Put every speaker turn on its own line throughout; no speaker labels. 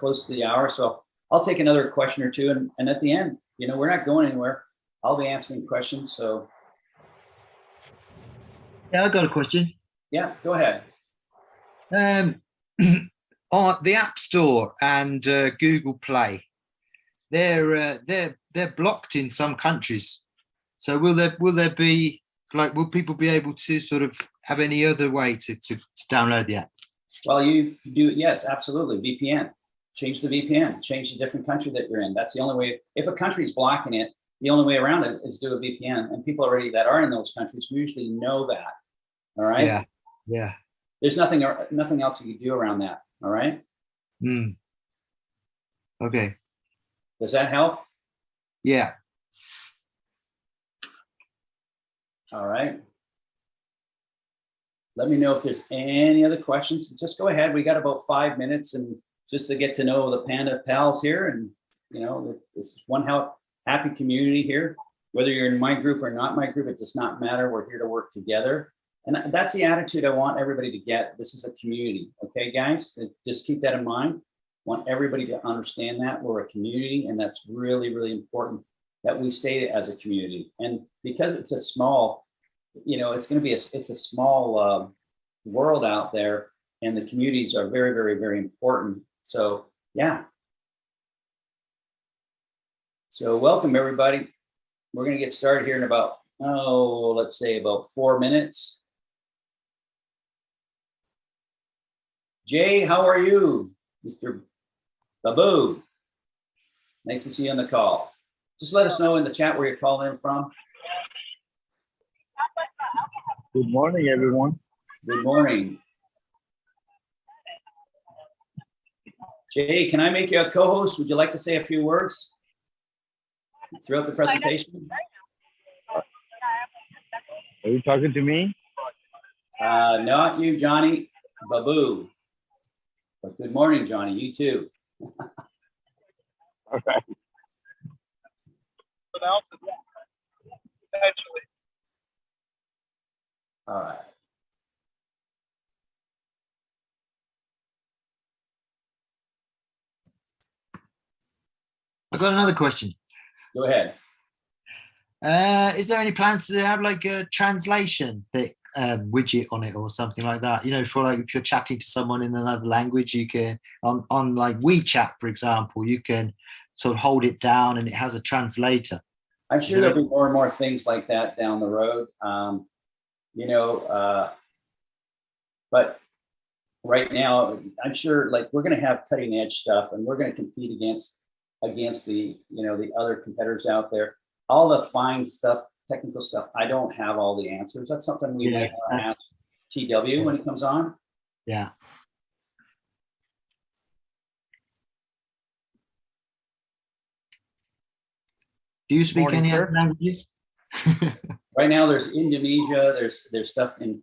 close to the hour, so I'll take another question or two, and, and at the end, you know, we're not going anywhere. I'll be answering questions, so,
Yeah, I got a question.
yeah, go ahead.
Um, on the App Store and uh, Google Play, they're uh, they're they're blocked in some countries. So will there will there be like will people be able to sort of have any other way to to, to download the app?
Well, you do, yes, absolutely, VPN. Change the VPN, change the different country that you're in. That's the only way, if a country's blocking it, the only way around it is do a VPN, and people already that are in those countries usually know that, all right?
Yeah, yeah.
There's nothing, nothing else you can do around that, all right?
Mm. Okay.
Does that help?
Yeah.
All right. Let me know if there's any other questions. Just go ahead. We got about five minutes and just to get to know the Panda pals here and, you know, it's one happy community here. Whether you're in my group or not my group, it does not matter. We're here to work together. And that's the attitude I want everybody to get. This is a community. Okay, guys, just keep that in mind. Want everybody to understand that we're a community and that's really, really important that we stay as a community. And because it's a small, you know, it's going to be a, it's a small uh, world out there and the communities are very, very, very important. So yeah. So welcome everybody. We're going to get started here in about, oh, let's say about four minutes. Jay, how are you? Mr. Babu. Nice to see you on the call. Just let us know in the chat where you're calling in from.
Good morning, everyone.
Good morning. Jay, can I make you a co-host? Would you like to say a few words throughout the presentation?
Are you talking to me?
Uh, not you, Johnny, Babu. But good morning, Johnny, you too.
All right.
All right.
I've got another question.
Go ahead.
Uh, is there any plans to have like a translation that um, widget on it or something like that? You know, for like if you're chatting to someone in another language, you can on on like WeChat, for example, you can sort of hold it down and it has a translator.
I'm sure there'll be more and more things like that down the road. Um, you know, uh, but right now, I'm sure like we're going to have cutting edge stuff and we're going to compete against against the you know the other competitors out there. All the fine stuff, technical stuff. I don't have all the answers. That's something we
Yeah,
might wanna
that's-
ask TW when it comes on.
Yeah. Do you speak
Morning,
any other languages?
Right now, there's Indonesia. There's there's stuff in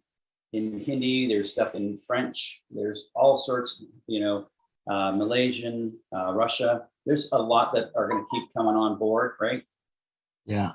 in Hindi. There's stuff in French. There's all sorts. You know, uh, Malaysian, uh, Russia. There's a lot that are going to keep coming on board, right?
yeah.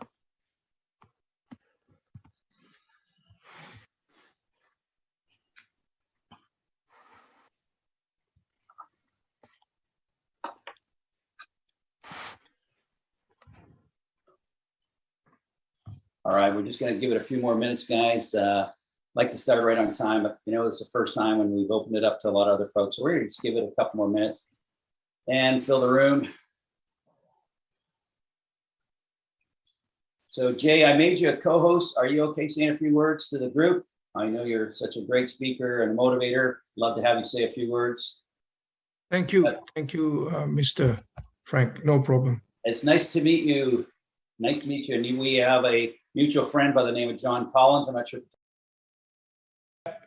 All right, we're just going to give it a few more minutes, guys. Uh, like to start right on time, but you know, it's the first time when we've opened it up to a lot of other folks. So we're going to just give it a couple more minutes and fill the room. So Jay, I made you a co-host. Are you okay saying a few words to the group? I know you're such a great speaker and a motivator. Love to have you say a few words.
Thank you. Thank you, uh, Mr. Frank. No problem.
It's nice to meet you. Nice to meet you. And we have a mutual friend by the name of John Collins. I'm not sure.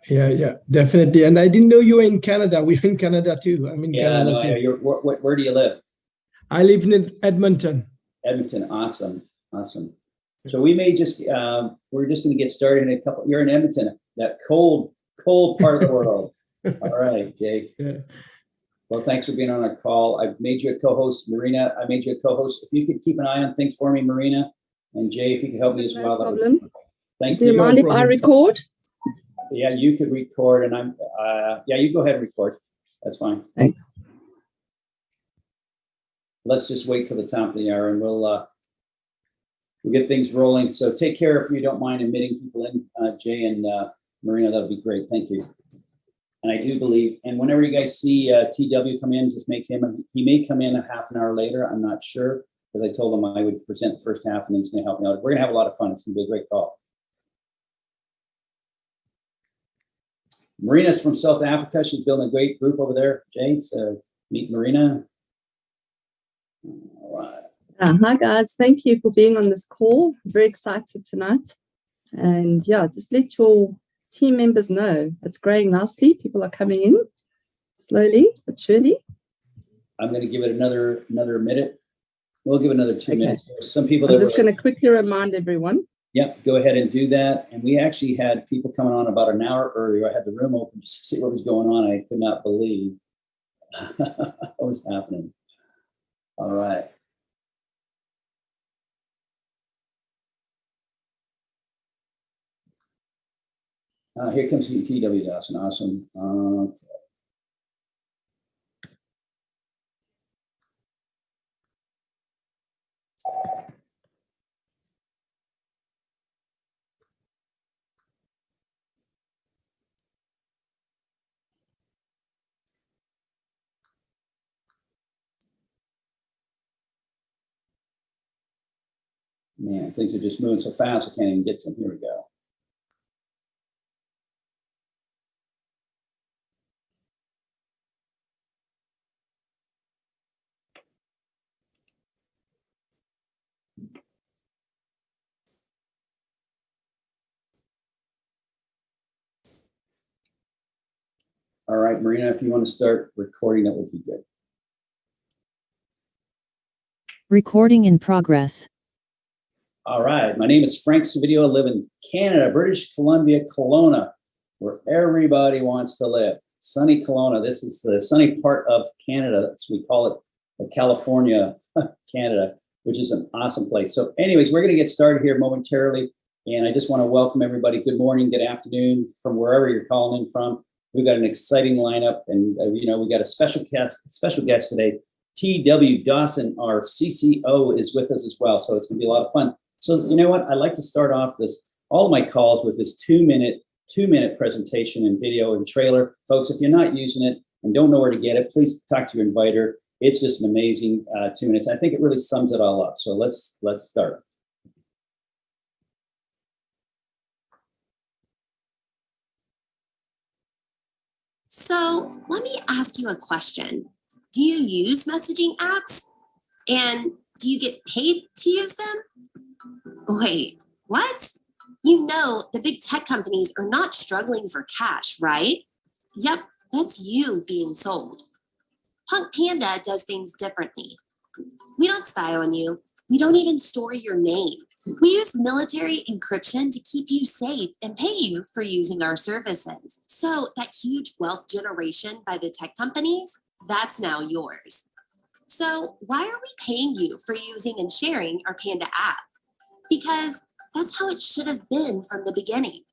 Yeah, yeah, definitely. And I didn't know you were in Canada. We're in Canada too. I'm in
Yeah,
Canada
no,
too.
yeah, you're, where, where- where do you live?
I live in Edmonton.
Edmonton. Awesome. Awesome. So we may just, um, we're just going to get started in a couple. You're in Edmonton, that cold, cold part of the world. All right, Jay.
Yeah.
Well, thanks for being on our call. I've made you a co-host, Marina. I made you a co-host. If you could keep an eye on things for me, Marina, and Jay, if you could help me as
No
well. that would be
problem.
wonderful. Thank
Do you
you.
mind if I
problem.
record?
Yeah, you could record and I'm, uh, yeah, you go ahead and record. That's fine.
Thanks.
let's just wait till the top of the hour and we'll, uh, we'll get things rolling. So take care if you don't mind admitting people in, uh, Jay and, uh, Marina, that'd be great. Thank you. And I do believe, and whenever you guys see, uh, TW come in, just make him, he may come in a half an hour later. I'm not sure. Because I told him I would present the first half and he's gonna help me out. We're gonna have a lot of fun. It's gonna be a great call. Marina's from South Africa. She's building a great group over there. Jay, so meet Marina. All right.
Uh, hi guys, thank you for being on this call. Very excited tonight. And yeah, just let your team members know it's growing nicely. People are coming in slowly but surely.
I'm gonna give it another, another minute. We'll give another two
Okay.
minutes. There's some people
I'm just going to quickly remind everyone.
Yep, go ahead and do that. And we actually had people coming on about an hour earlier. I had the room open just to see what was going on. I could not believe what was happening. All right. Uh, here comes TW Dawson. Awesome. Uh, man, things are just moving so fast. I can't even get to them. Here we go. All right, Marina, if you want to start recording, that would be good.
Recording in progress.
All right, my name is Frank Savidio. I live in Canada, British Columbia, Kelowna, where everybody wants to live. Sunny Kelowna. This is the sunny part of Canada. We call it the California, Canada, which is an awesome place. So, anyways, we're going to get started here momentarily, and I just want to welcome everybody. Good morning, good afternoon, from wherever you're calling in from. We've got an exciting lineup, and uh, you know we got a special guest, special guest today. T.W. Dawson, our CCO, is with us as well, so it's going to be a lot of fun. So you know what? I like to start off this all my calls with this two minute two minute presentation and video and trailer, folks. If you're not using it and don't know where to get it, please talk to your inviter. It's just an amazing uh, two minutes. I think it really sums it all up. So let's let's start.
So let me ask you a question. Do you use messaging apps? And do you get paid to use them? Wait, what? You know, the big tech companies are not struggling for cash, right? Yep, that's you being sold. Punk Panda does things differently. We don't spy on you. We don't even store your name. We use military encryption to keep you safe and pay you for using our services. So that huge wealth generation by the tech companies, that's now yours. So why are we paying you for using and sharing our Panda app? Because that's how it should have been from the beginning.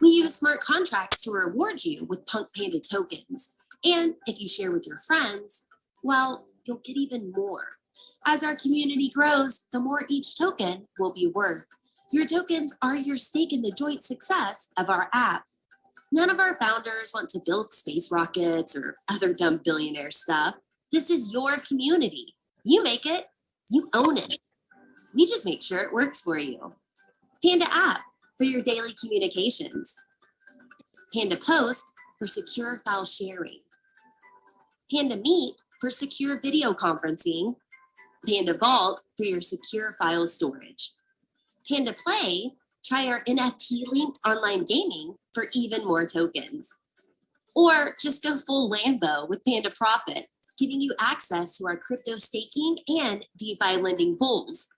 We use smart contracts to reward you with Punk Panda tokens. And if you share with your friends, well, you'll get even more. As our community grows, the more each token will be worth. Your tokens are your stake in the joint success of our app. None of our founders want to build space rockets or other dumb billionaire stuff. This is your community. You make it, you own it. We just make sure it works for you. Panda app for your daily communications. Panda Post for secure file sharing. Panda Meet for secure video conferencing. Panda Vault for your secure file storage. Panda Play, try our NFT linked online gaming for even more tokens. Or just go full Lambo with Panda Profit, giving you access to our crypto staking and DeFi lending pools.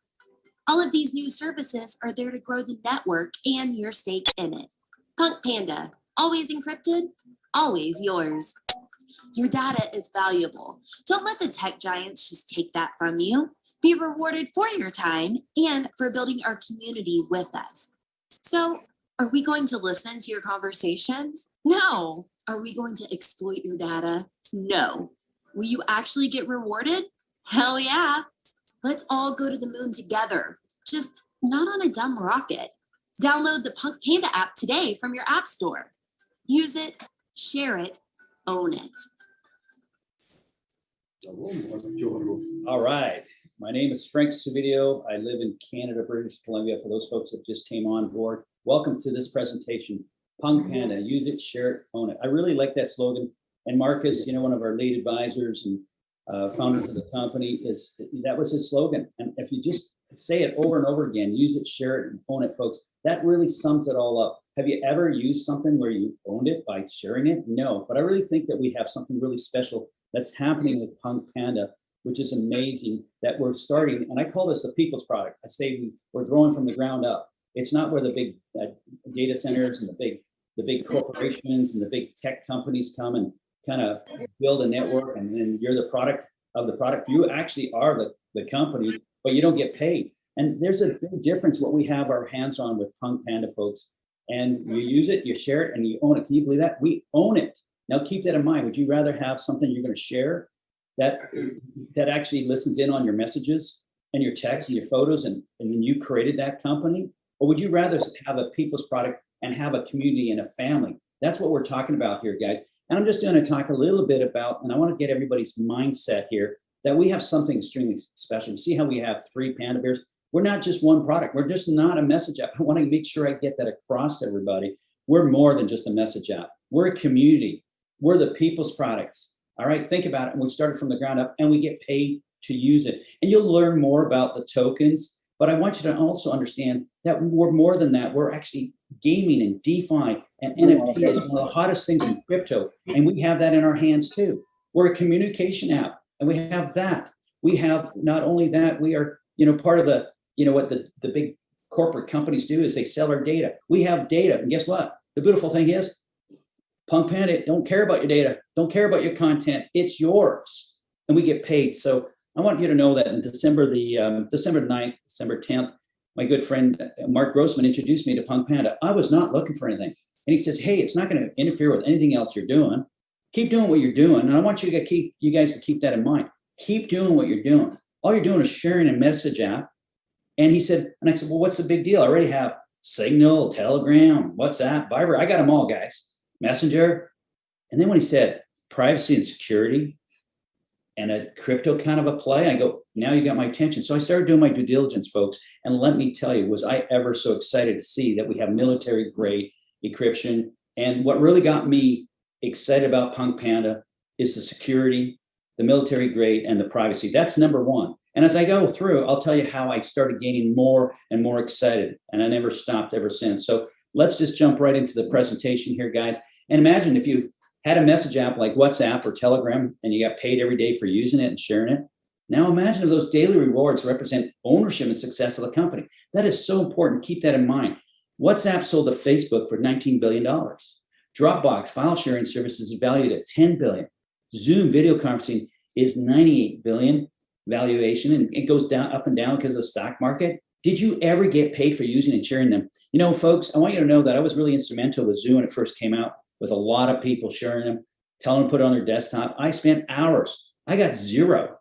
All of these new services are there to grow the network and your stake in it. Punk Panda, always encrypted, always yours. Your data is valuable. Don't let the tech giants just take that from you. Be rewarded for your time and for building our community with us. So, are we going to listen to your conversations? No. Are we going to exploit your data? No. Will you actually get rewarded? Hell yeah. Let's all go to the moon together. Just not on a dumb rocket. Download the Punk Panda app today from your app store. Use it, share it, own it.
All right. My name is Frank Savidio. I live in Canada, British Columbia. For those folks that just came on board, welcome to this presentation. Punk Panda, use it, share it, own it. I really like that slogan. And Marcus, you know, one of our lead advisors and uh, founders of the company is, that was his slogan. And if you just say it over and over again, use it, share it, and own it, folks, that really sums it all up. Have you ever used something where you owned it by sharing it? No, but I really think that we have something really special that's happening with Punk Panda, which is amazing that we're starting. And I call this a people's product. I say we, we're growing from the ground up. It's not where the big uh, data centers and the big the big corporations and the big tech companies come and kind of build a network and then you're the product of the product. You actually are the, the company, but you don't get paid. And there's a big difference what we have our hands on with Punk Panda folks. And you use it, you share it, and you own it. Can you believe that? We own it. Now keep that in mind. Would you rather have something you're going to share that that actually listens in on your messages and your texts and your photos and, and then you created that company? Or would you rather have a people's product and have a community and a family? That's what we're talking about here, guys. And I'm just going to talk a little bit about, and I want to get everybody's mindset here that we have something extremely special. You see how we have three panda bears? We're not just one product. We're just not a message app. I want to make sure I get that across to everybody. We're more than just a message app. We're a community. We're the people's products. All right, think about it. We started from the ground up and we get paid to use it. And you'll learn more about the tokens. But I want you to also understand that we're more than that. We're actually gaming and DeFi and NFT one of the hottest things in crypto. And we have that in our hands too. We're a communication app and we have that. We have not only that, we are, you know, part of the, you know, what the, the big corporate companies do is they sell our data. We have data. And guess what? The beautiful thing is Punk Panda don't care about your data, don't care about your content. It's yours, and we get paid. So I want you to know that in December the um, December 9th, December 10th, my good friend uh, Mark Grossman introduced me to Punk Panda. I was not looking for anything, and he says, "Hey, it's not going to interfere with anything else you're doing. Keep doing what you're doing." And I want you to keep you guys to keep that in mind. Keep doing what you're doing. All you're doing is sharing a message app. And he said, and I said, "Well, what's the big deal? I already have Signal, Telegram, WhatsApp, Viber. I got them all, guys." messenger. And then when he said privacy and security and a crypto kind of a play, I go, now you got my attention. So I started doing my due diligence, folks. And let me tell you, was I ever so excited to see that we have military grade encryption. And what really got me excited about Punk Panda is the security, the military grade, and the privacy. That's number one. And as I go through, I'll tell you how I started gaining more and more excited. And I never stopped ever since. So let's just jump right into the presentation here, guys. And imagine if you had a message app like WhatsApp or Telegram and you got paid every day for using it and sharing it. Now imagine if those daily rewards represent ownership and success of the company. That is so important. Keep that in mind. WhatsApp sold to Facebook for $19 billion. Dropbox file sharing services is valued at 10 billion. Zoom video conferencing is 98 billion valuation and it goes down up and down because of the stock market. Did you ever get paid for using and sharing them? You know, folks, I want you to know that I was really instrumental with Zoom when it first came out with a lot of people sharing them, telling them put it on their desktop. I spent hours. I got zero.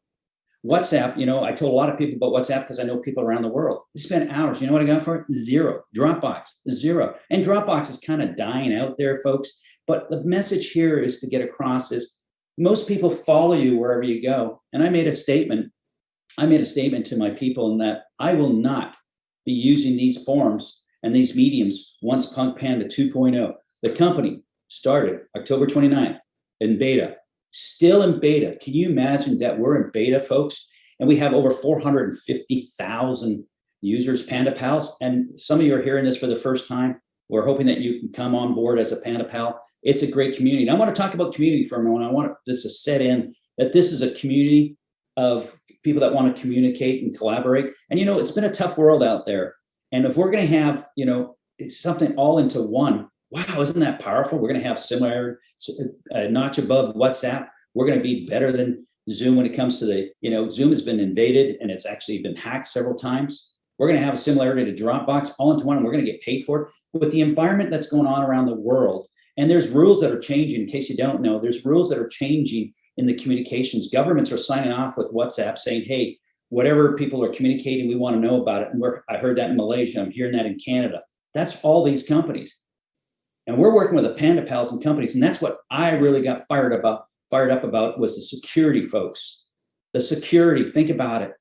WhatsApp, you know, I told a lot of people about WhatsApp because I know people around the world. I spent hours. You know what I got for it? Zero. Dropbox, zero. And Dropbox is kind of dying out there, folks. But the message here is to get across is most people follow you wherever you go. And I made a statement. I made a statement to my people in that I will not be using these forms and these mediums once Punk Panda 2.0. The company started October 29th in beta, still in beta. Can you imagine that we're in beta, folks? And we have over 450,000 users, Panda Pals. And some of you are hearing this for the first time. We're hoping that you can come on board as a Panda Pal. It's a great community. And I want to talk about community for a moment. I want this to set in that this is a community of people that want to communicate and collaborate. And you know, it's been a tough world out there. And if we're going to have, you know, something all into one, wow, isn't that powerful? We're going to have similar a notch above WhatsApp. We're going to be better than Zoom when it comes to the, you know, Zoom has been invaded and it's actually been hacked several times. We're going to have a similarity to Dropbox all into one and we're going to get paid for it with the environment that's going on around the world. And there's rules that are changing in case you don't know, there's rules that are changing in the communications. Governments are signing off with WhatsApp saying, hey, whatever people are communicating, we want to know about it. And we're, I heard that in Malaysia. I'm hearing that in Canada. That's all these companies. And we're working with the Panda Pals and companies. And that's what I really got fired about, fired up about was the security folks. The security, think about it.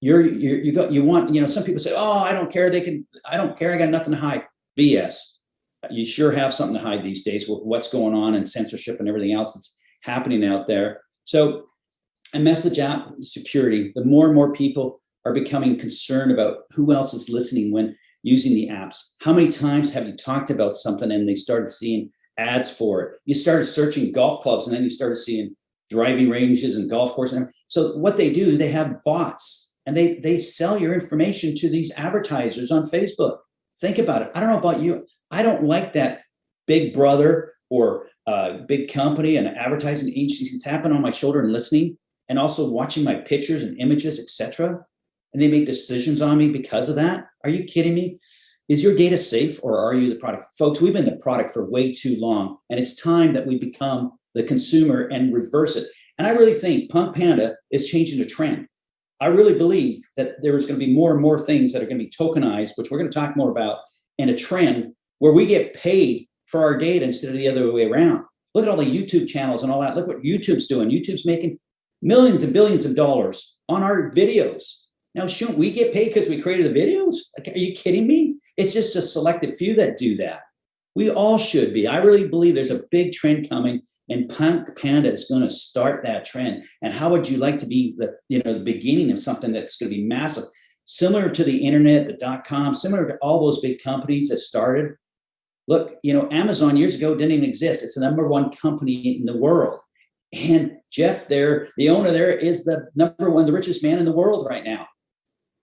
You're, you're you got you want, you know, some people say, oh, I don't care. They can, I don't care. I got nothing to hide. BS. You sure have something to hide these days with what's going on and censorship and everything else that's happening out there. So a message app security, the more and more people are becoming concerned about who else is listening when using the apps. How many times have you talked about something and they started seeing ads for it? You started searching golf clubs and then you started seeing driving ranges and golf courses. So what they do, they have bots and they, they sell your information to these advertisers on Facebook. Think about it. I don't know about you. I don't like that big brother or uh, big company and advertising agencies tapping on my shoulder and listening and also watching my pictures and images, etc. And they make decisions on me because of that. Are you kidding me? Is your data safe or are you the product? Folks, we've been the product for way too long and it's time that we become the consumer and reverse it. And I really think Punk Panda is changing a trend. I really believe that there is going to be more and more things that are going to be tokenized, which we're going to talk more about, and a trend where we get paid for our data instead of the other way around. Look at all the YouTube channels and all that. Look what YouTube's doing. YouTube's making millions and billions of dollars on our videos. Now, shouldn't we get paid because we created the videos? Like, are you kidding me? It's just a selected few that do that. We all should be. I really believe there's a big trend coming and Punk Panda is going to start that trend. And how would you like to be the, you know, the beginning of something that's going to be massive, similar to the internet, the dot com, similar to all those big companies that started. Look, you know, Amazon years ago didn't even exist. It's the number one company in the world. And Jeff there, the owner there is the number one, the richest man in the world right now.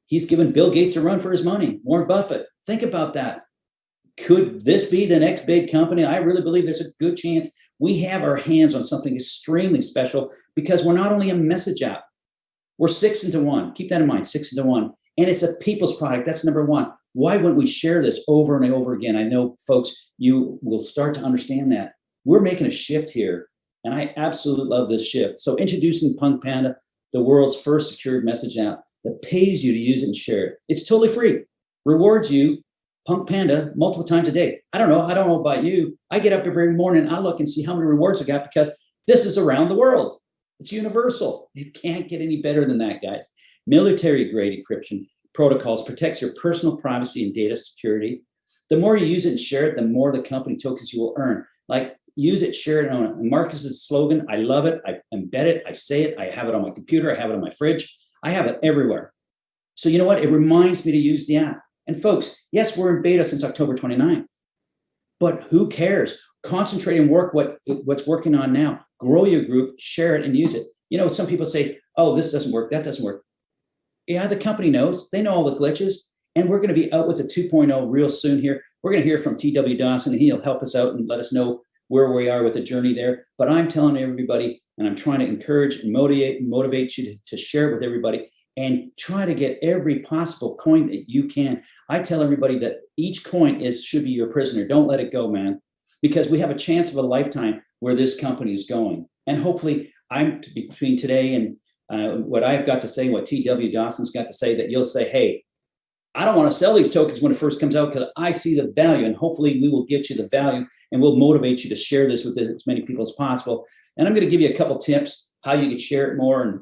He's given Bill Gates a run for his money, Warren Buffett. Think about that. Could this be the next big company? I really believe there's a good chance we have our hands on something extremely special because we're not only a message app, we're six into one. Keep that in mind, six into one. And it's a people's product. That's number one. Why wouldn't we share this over and over again? I know folks, you will start to understand that. We're making a shift here. And I absolutely love this shift. So introducing Punk Panda, the world's first secured message app that pays you to use it and share it. It's totally free, rewards you Punk Panda multiple times a day. I don't know. I don't know about you. I get up every morning. I look and see how many rewards I got because this is around the world. It's universal. It can't get any better than that, guys. Military grade encryption protocols protects your personal privacy and data security. The more you use it and share it, the more the company tokens you will earn. Like use it, share it on it. Marcus's slogan, I love it. I embed it. I say it. I have it on my computer. I have it on my fridge. I have it everywhere. So you know what? It reminds me to use the app. And folks, yes, we're in beta since October 29th, but who cares? Concentrate and work what, what's working on now. Grow your group, share it and use it. You know, some people say, oh, this doesn't work, that doesn't work. Yeah, the company knows, they know all the glitches and we're gonna be out with the 2.0 real soon here. We're gonna hear from TW Dawson and he'll help us out and let us know where we are with the journey there. But I'm telling everybody, and I'm trying to encourage and motivate, motivate you to, to share it with everybody and try to get every possible coin that you can. I tell everybody that each coin is should be your prisoner. Don't let it go, man, because we have a chance of a lifetime where this company is going. And hopefully I'm between today and uh, what I've got to say, what TW Dawson's got to say, that you'll say, hey, I don't want to sell these tokens when it first comes out because I see the value and hopefully we will get you the value and we'll motivate you to share this with as many people as possible. And I'm going to give you a couple tips how you can share it more and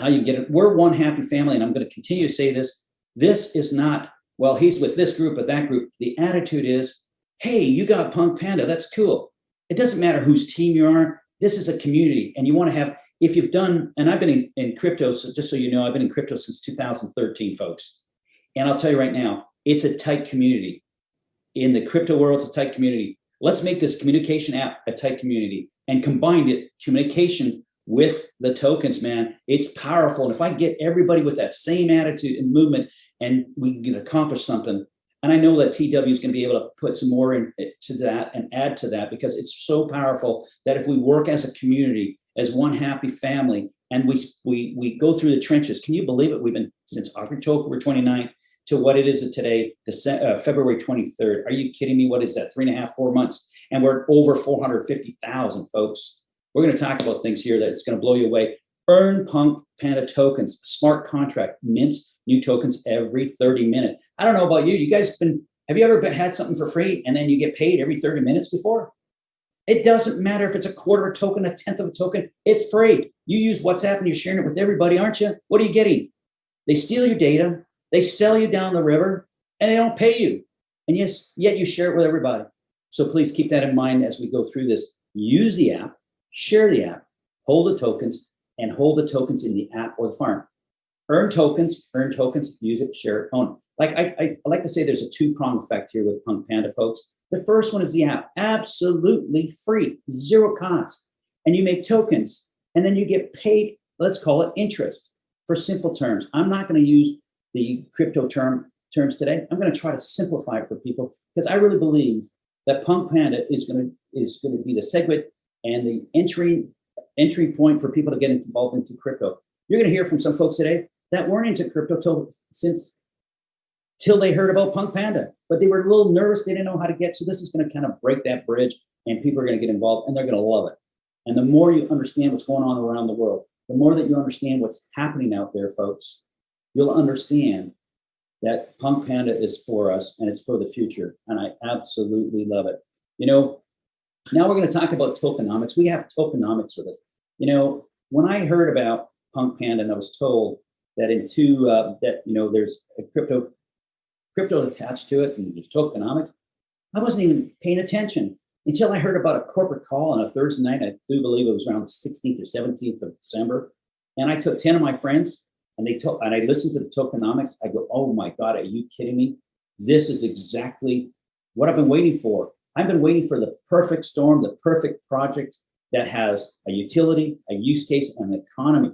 how you get it. We're one happy family, and I'm going to continue to say this. This is not, well, he's with this group or that group. The attitude is, hey, you got Punk Panda. That's cool. It doesn't matter whose team you are. This is a community, and you want to have, if you've done, and I've been in, in crypto, so just so you know, I've been in crypto since 2013, folks. And I'll tell you right now, it's a tight community. In the crypto world, it's a tight community. Let's make this communication app a tight community and combine it, communication with the tokens, man. It's powerful. And if I get everybody with that same attitude and movement and we can accomplish something, and I know that TW is going to be able to put some more into eh, that and add to that because it's so powerful that if we work as a community, as one happy family, and we we we go through the trenches, can you believe it? We've been since October 29th to what it is today, December, uh, February 23rd. Are you kidding me? What is that? Three and a half, four months, and we're over 450,000 folks We're going to talk about things here that it's going to blow you away. Earn Punk Panda tokens, smart contract, mints new tokens every 30 minutes. I don't know about you. You guys been, have you ever been, had something for free and then you get paid every 30 minutes before? It doesn't matter if it's a quarter of a token, a tenth of a token, it's free. You use WhatsApp and you're sharing it with everybody, aren't you? What are you getting? They steal your data, they sell you down the river, and they don't pay you. And yes, yet you share it with everybody. So please keep that in mind as we go through this. Use the app, share the app, hold the tokens, and hold the tokens in the app or the farm. Earn tokens, earn tokens, use it, share it, own it. Like I, I, I like to say there's a two-prong effect here with Punk Panda folks. The first one is the app, absolutely free, zero cost. And you make tokens and then you get paid, let's call it interest for simple terms. I'm not going to use the crypto term terms today. I'm going to try to simplify it for people because I really believe that Punk Panda is going to is going to be the segue and the entry entry point for people to get involved into crypto. You're going to hear from some folks today that weren't into crypto till since till they heard about Punk Panda, but they were a little nervous. They didn't know how to get. So this is going to kind of break that bridge, and people are going to get involved, and they're going to love it. And the more you understand what's going on around the world, the more that you understand what's happening out there, folks, you'll understand that Punk Panda is for us and it's for the future. And I absolutely love it. You know, now we're going to talk about tokenomics. We have tokenomics with us. You know, when I heard about Punk Panda and I was told that in two, uh, that, you know, there's a crypto, crypto attached to it and there's tokenomics, I wasn't even paying attention until I heard about a corporate call on a Thursday night. I do believe it was around the 16th or 17th of December. And I took 10 of my friends and they told, and I listened to the tokenomics. I go, oh my God, are you kidding me? This is exactly what I've been waiting for. I've been waiting for the perfect storm, the perfect project that has a utility, a use case, and an economy.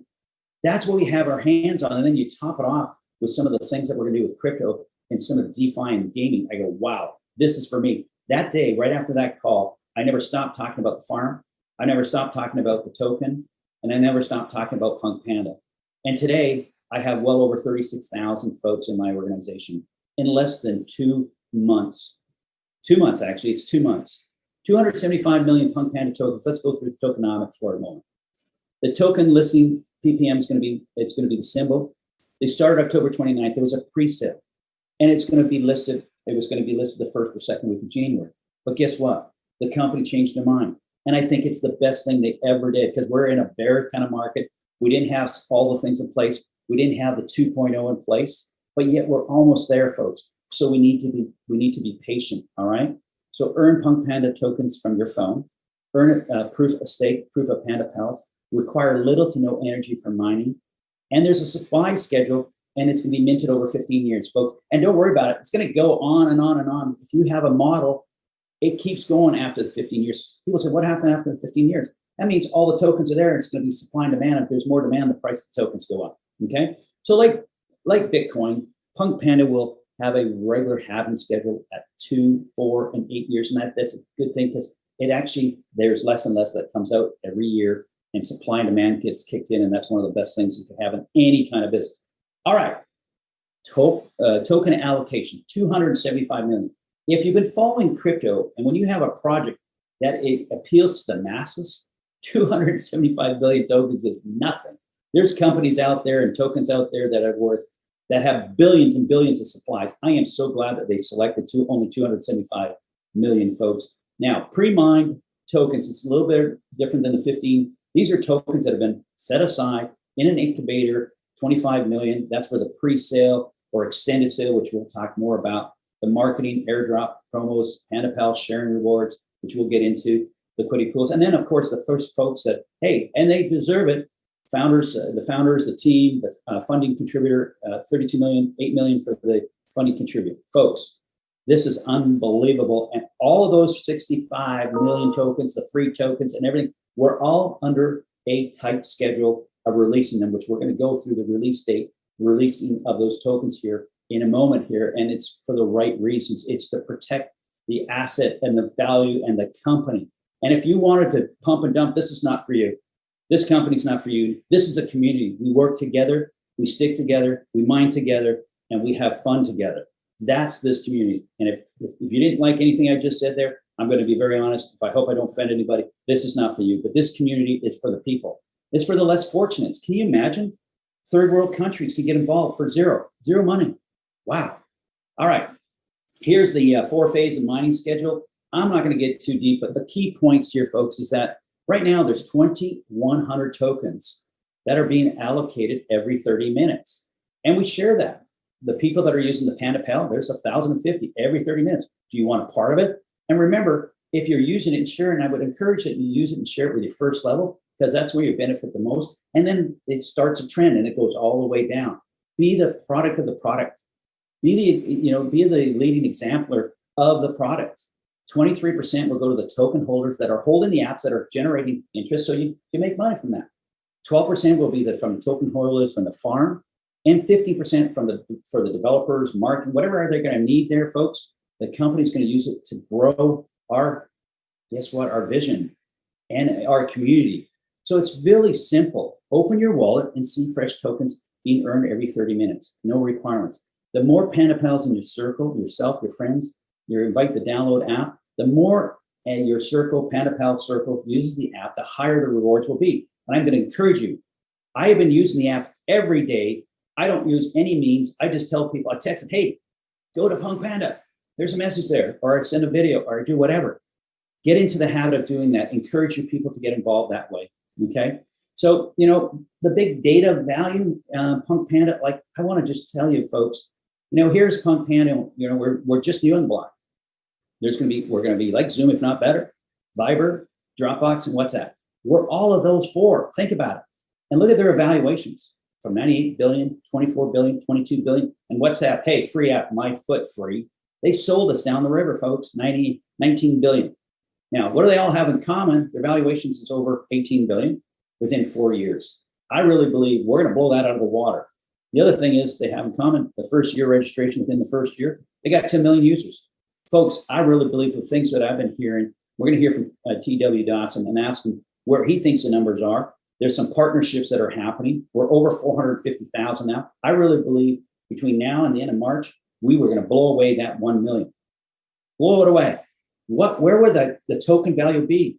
That's what we have our hands on. And then you top it off with some of the things that we're gonna do with crypto and some of the DeFi and gaming. I go, wow, this is for me. That day, right after that call, I never stopped talking about the farm. I never stopped talking about the token. And I never stopped talking about Punk Panda. And today, I have well over 36,000 folks in my organization in less than two months. Two months, actually, it's two months. 275 million Punk Panda tokens. Let's go through the tokenomics for a moment. The token listing PPM is going to be, it's going to be the symbol. They started October 29th. There was a pre-sale and it's going to be listed. It was going to be listed the first or second week of January. But guess what? The company changed their mind. And I think it's the best thing they ever did because we're in a bear kind of market. We didn't have all the things in place. We didn't have the 2.0 in place, but yet we're almost there, folks. So we need to be we need to be patient. All right. So earn Punk Panda tokens from your phone. Earn uh, proof of stake, proof of Panda Health. Require little to no energy for mining. And there's a supply schedule, and it's going to be minted over 15 years, folks. And don't worry about it. It's going to go on and on and on. If you have a model, it keeps going after the 15 years. People say, what happened after the 15 years? That means all the tokens are there. It's going to be supply and demand. If there's more demand, the price of the tokens go up. Okay. So like like Bitcoin, Punk Panda will have a regular halving schedule at two, four, and eight years. And that, that's a good thing because it actually, there's less and less that comes out every year and supply and demand gets kicked in. And that's one of the best things you can have in any kind of business. All right. To, uh, token allocation, 275 million. If you've been following crypto and when you have a project that it appeals to the masses, 275 billion tokens is nothing. There's companies out there and tokens out there that are worth that have billions and billions of supplies. I am so glad that they selected two, only 275 million folks. Now, pre-mined tokens, it's a little bit different than the 15. These are tokens that have been set aside in an incubator, 25 million. That's for the pre-sale or extended sale, which we'll talk more about. The marketing, airdrop, promos, PandaPal, sharing rewards, which we'll get into, liquidity pools. And then, of course, the first folks that, hey, and they deserve it, founders, uh, the founders, the team, the uh, funding contributor, uh, 32 million, 8 million for the funding contributor. Folks, this is unbelievable. And all of those 65 million tokens, the free tokens and everything, we're all under a tight schedule of releasing them, which we're going to go through the release date, releasing of those tokens here in a moment here. And it's for the right reasons. It's to protect the asset and the value and the company. And if you wanted to pump and dump, this is not for you. This company's not for you. This is a community. We work together, we stick together, we mine together, and we have fun together. That's this community. And if, if, if you didn't like anything I just said there, I'm going to be very honest. If I hope I don't offend anybody, this is not for you, but this community is for the people. It's for the less fortunates. Can you imagine? Third world countries can get involved for zero, zero money. Wow. All right. Here's the uh, four phase of mining schedule. I'm not going to get too deep, but the key points here, folks, is that right now there's 2,100 tokens that are being allocated every 30 minutes. And we share that. The people that are using the Panda Pal, there's 1,050 every 30 minutes. Do you want a part of it? And remember, if you're using it and sharing, I would encourage that you use it and share it with your first level because that's where you benefit the most. And then it starts a trend and it goes all the way down. Be the product of the product. Be the, you know, be the leading exemplar of the product. 23% will go to the token holders that are holding the apps that are generating interest. So you, you make money from that. 12% will be the from token holders from the farm and 50% from the for the developers, marketing, whatever they're going to need there, folks. The company's going to use it to grow our, guess what, our vision and our community. So it's really simple. Open your wallet and see fresh tokens being earned every 30 minutes. No requirements. The more Panda Pals in your circle, yourself, your friends, you invite the download app, the more and your circle, Panda Pal circle, uses the app, the higher the rewards will be. And I'm going to encourage you. I have been using the app every day. I don't use any means. I just tell people, I text them, hey, go to Punk Panda. There's a message there, or I send a video, or I do whatever. Get into the habit of doing that. Encourage your people to get involved that way. Okay. So, you know, the big data value, uh, Punk Panda, like I want to just tell you folks, you know, here's Punk Panda, you know, we're, we're just the block. There's going to be, we're going to be like Zoom, if not better, Viber, Dropbox, and WhatsApp. We're all of those four. Think about it. And look at their evaluations from 98 billion, 24 billion, 22 billion. And WhatsApp, hey, free app, my foot free. They sold us down the river, folks, 90, 19 billion. Now, what do they all have in common? Their valuations is over 18 billion within four years. I really believe we're going to blow that out of the water. The other thing is they have in common the first year registration within the first year, they got 10 million users. Folks, I really believe the things that I've been hearing, we're going to hear from uh, TW Dawson and ask him where he thinks the numbers are. There's some partnerships that are happening. We're over 450,000 now. I really believe between now and the end of March, we were going to blow away that 1 million. Blow it away. What, where would the, the token value be?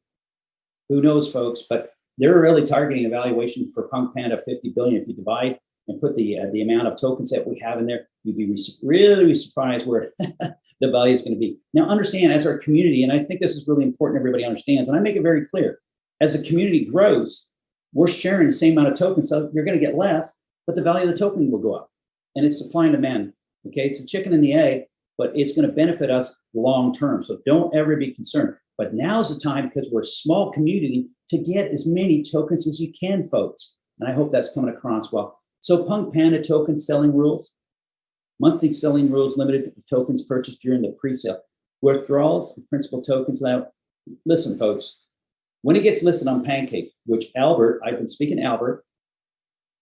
Who knows, folks, but they're really targeting a valuation for Punk Panda 50 billion. If you divide and put the uh, the amount of tokens that we have in there, you'd be really surprised where the value is going to be. Now, understand as our community, and I think this is really important. Everybody understands, and I make it very clear. As the community grows, we're sharing the same amount of tokens, so you're going to get less, but the value of the token will go up, and it's supply and demand. Okay, it's a chicken and the egg, but it's going to benefit us long term. So don't ever be concerned. But now's the time because we're a small community to get as many tokens as you can, folks. And I hope that's coming across well. So Punk Panda token selling rules, monthly selling rules limited to tokens purchased during the pre-sale. Withdrawals, principal tokens. Now, listen, folks, when it gets listed on Pancake, which Albert, I've been speaking to Albert,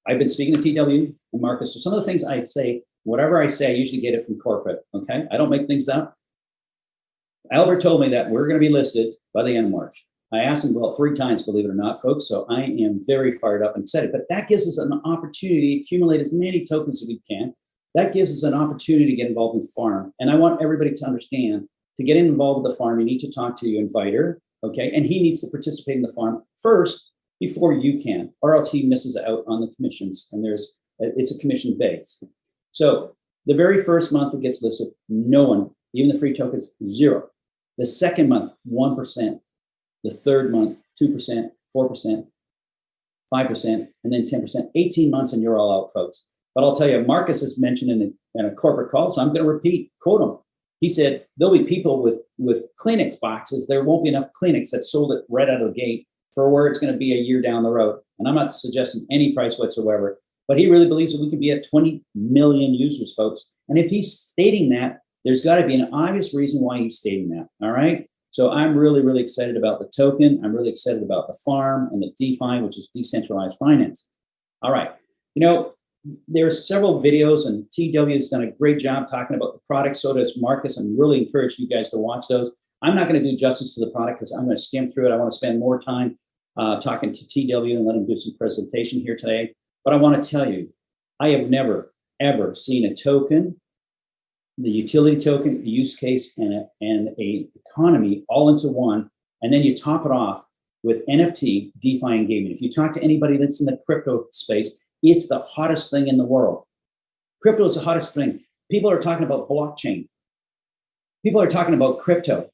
I've been speaking to TW and Marcus. So some of the things I say, whatever I say, I usually get it from corporate. Okay, I don't make things up. Albert told me that we're going to be listed by the end of March. I asked him well three times, believe it or not, folks. So I am very fired up and excited. But that gives us an opportunity to accumulate as many tokens as we can. That gives us an opportunity to get involved in farm. And I want everybody to understand to get involved with the farm, you need to talk to your inviter, okay? And he needs to participate in the farm first before you can, or else he misses out on the commissions. And there's it's a commission base. So the very first month it gets listed, no one, even the free tokens, zero. The second month, 1%. The third month, 2%, 4%, 5%, and then 10%. 18 months and you're all out, folks. But I'll tell you, Marcus has mentioned in a, in a corporate call, so I'm going to repeat, quote him. He said, there'll be people with, with Kleenex boxes. There won't be enough Kleenex that sold it right out of the gate for where it's going to be a year down the road. And I'm not suggesting any price whatsoever, but he really believes that we can be at 20 million users, folks. And if he's stating that, there's got to be an obvious reason why he's stating that. All right. So I'm really, really excited about the token. I'm really excited about the farm and the DeFi, which is decentralized finance. All right. You know, there's several videos and TW has done a great job talking about the product. So does Marcus. I'm really encourage you guys to watch those. I'm not going to do justice to the product because I'm going to skim through it. I want to spend more time uh, talking to TW and let him do some presentation here today. But I want to tell you, I have never, ever seen a token the utility token, the use case, and a, and a economy all into one, and then you top it off with NFT, DeFi, and gaming. If you talk to anybody that's in the crypto space, it's the hottest thing in the world. Crypto is the hottest thing. People are talking about blockchain. People are talking about crypto.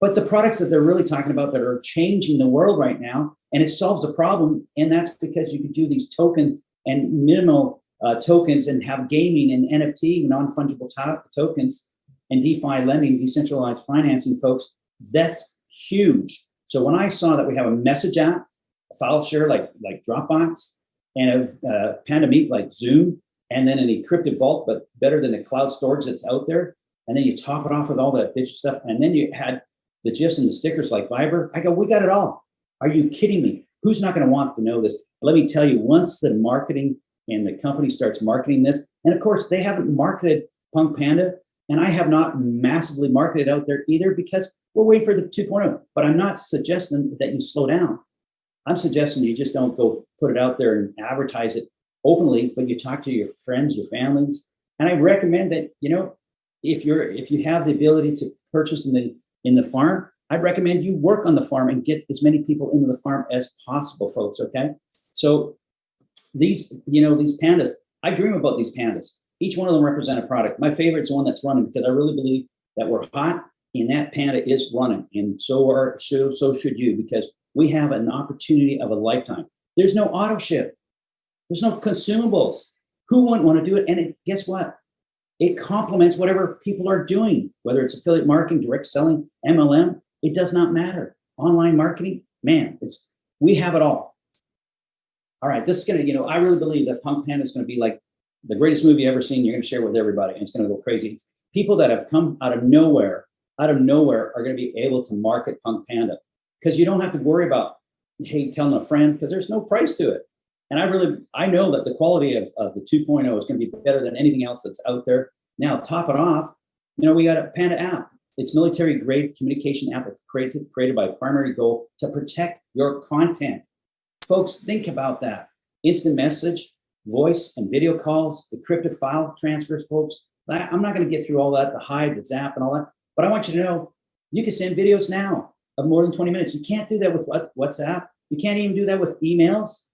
But the products that they're really talking about that are changing the world right now, and it solves a problem, and that's because you can do these token and minimal uh, tokens and have gaming and NFT, non-fungible to tokens, and DeFi lending, decentralized financing, folks, that's huge. So when I saw that we have a message app, a file share like, like Dropbox, and a uh, Panda Meet like Zoom, and then an encrypted vault, but better than the cloud storage that's out there, and then you top it off with all that digital stuff, and then you had the GIFs and the stickers like Viber. I go, we got it all. Are you kidding me? Who's not going to want to know this? Let me tell you, once the marketing and the company starts marketing this, and of course they haven't marketed Punk Panda, and I have not massively marketed out there either because we're waiting for the 2.0. But I'm not suggesting that you slow down. I'm suggesting you just don't go put it out there and advertise it openly, but you talk to your friends, your families, and I recommend that you know if you're if you have the ability to purchase in the in the farm, I'd recommend you work on the farm and get as many people into the farm as possible, folks. Okay, so these you know these pandas, I dream about these pandas. Each one of them represent a product. My favorite's the one that's running because I really believe that we're hot and that panda is running, and so are so so should you because we have an opportunity of a lifetime. There's no auto ship. There's no consumables. Who wouldn't want to do it? And it, guess what? It complements whatever people are doing, whether it's affiliate marketing, direct selling, MLM, it does not matter. Online marketing, man, it's we have it all. All right, this is gonna, you know, I really believe that Punk Panda is gonna be like the greatest movie ever seen. You're gonna share with everybody, and it's gonna go crazy. People that have come out of nowhere, out of nowhere, are gonna be able to market Punk Panda because you don't have to worry about hey telling a friend because there's no price to it. And I really, I know that the quality of, of the 2.0 is going to be better than anything else that's out there. Now, top it off, you know, we got a Panda app. It's military grade communication app created, created by primary goal to protect your content. Folks, think about that. Instant message, voice and video calls, encrypted file transfers, folks. I'm not going to get through all that, the hide, the zap and all that, but I want you to know you can send videos now of more than 20 minutes. You can't do that with WhatsApp. You can't even do that with emails.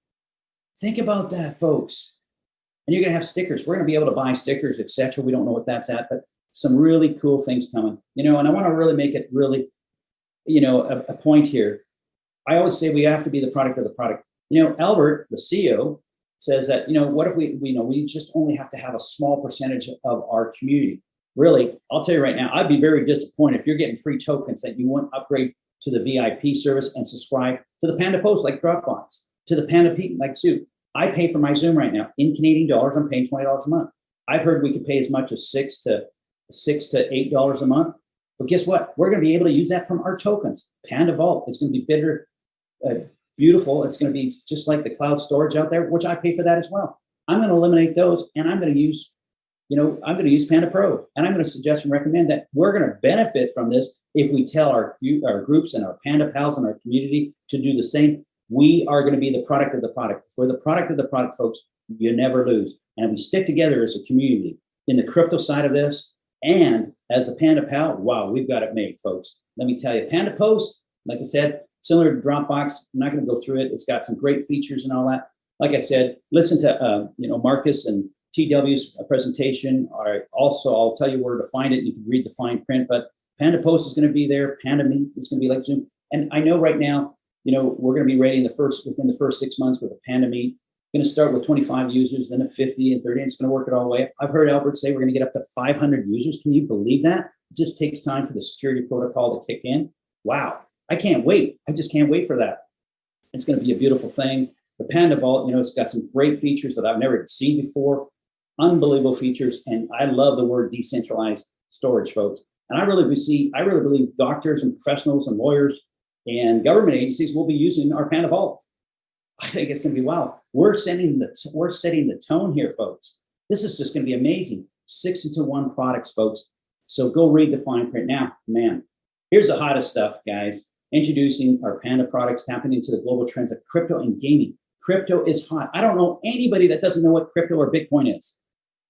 Think about that, folks. And you're going to have stickers. We're going to be able to buy stickers, etc. We don't know what that's at, but some really cool things coming. You know, and I want to really make it really, you know, a, a point here. I always say we have to be the product of the product. You know, Albert, the CEO, says that you know what if we, we you know we just only have to have a small percentage of our community. Really, I'll tell you right now, I'd be very disappointed if you're getting free tokens that you won't upgrade to the VIP service and subscribe to the Panda Post like Dropbox, to the Panda Meet like Zoom. I pay for my Zoom right now in Canadian dollars. I'm paying twenty dollars a month. I've heard we could pay as much as six to six to eight dollars a month. But guess what? We're going to be able to use that from our tokens. Panda Vault. It's going to be bitter, uh, beautiful. It's going to be just like the cloud storage out there, which I pay for that as well. I'm going to eliminate those, and I'm going to use, you know, I'm going to use Panda Pro, and I'm going to suggest and recommend that we're going to benefit from this if we tell our our groups and our Panda pals and our community to do the same. We are going to be the product of the product. For the product of the product, folks, you never lose. And we stick together as a community in the crypto side of this and as a Panda Pal, wow, we've got it made, folks. Let me tell you, Panda Post, like I said, similar to Dropbox. I'm not going to go through it. It's got some great features and all that. Like I said, listen to uh, you know Marcus and TW's presentation. Also, I'll tell you where to find it. You can read the fine print, but Panda Post is going to be there. Panda Meet is going to be like Zoom. And I know right now you know, we're going to be rating the first within the first six months with a Panda Meet. Going to start with 25 users, then a 50 and 30. And it's going to work it all the way. I've heard Albert say we're going to get up to 500 users. Can you believe that? It just takes time for the security protocol to kick in. Wow, I can't wait. I just can't wait for that. It's going to be a beautiful thing. The Panda Vault, you know, it's got some great features that I've never seen before. Unbelievable features, and I love the word decentralized storage, folks. And I really see, I really believe doctors and professionals and lawyers and government agencies will be using our Panda Vault. I think it's going to be wow. We're setting the we're setting the tone here, folks. This is just going to be amazing. Six into one products, folks. So go read the fine print now, man. Here's the hottest stuff, guys. Introducing our Panda products, tapping into the global trends of crypto and gaming. Crypto is hot. I don't know anybody that doesn't know what crypto or Bitcoin is.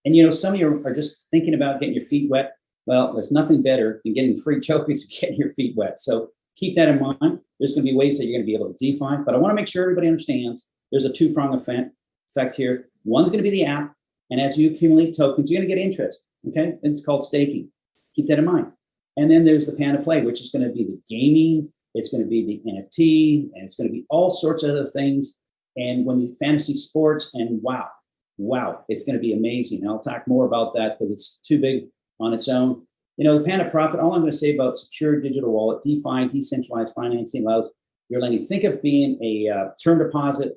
And you know, some of you are just thinking about getting your feet wet. Well, there's nothing better than getting free tokens and getting your feet wet. So keep that in mind. There's going to be ways that you're going to be able to define, but I want to make sure everybody understands there's a two prong effect, effect here. One's going to be the app, and as you accumulate tokens, you're going to get interest. Okay, it's called staking. Keep that in mind. And then there's the Panda Play, which is going to be the gaming. It's going to be the NFT, and it's going to be all sorts of other things. And when you fantasy sports, and wow, wow, it's going to be amazing. And I'll talk more about that because it's too big on its own. You know, the Panda Profit, all I'm going to say about secure digital wallet, DeFi, decentralized financing allows your lending. Think of being a uh, term deposit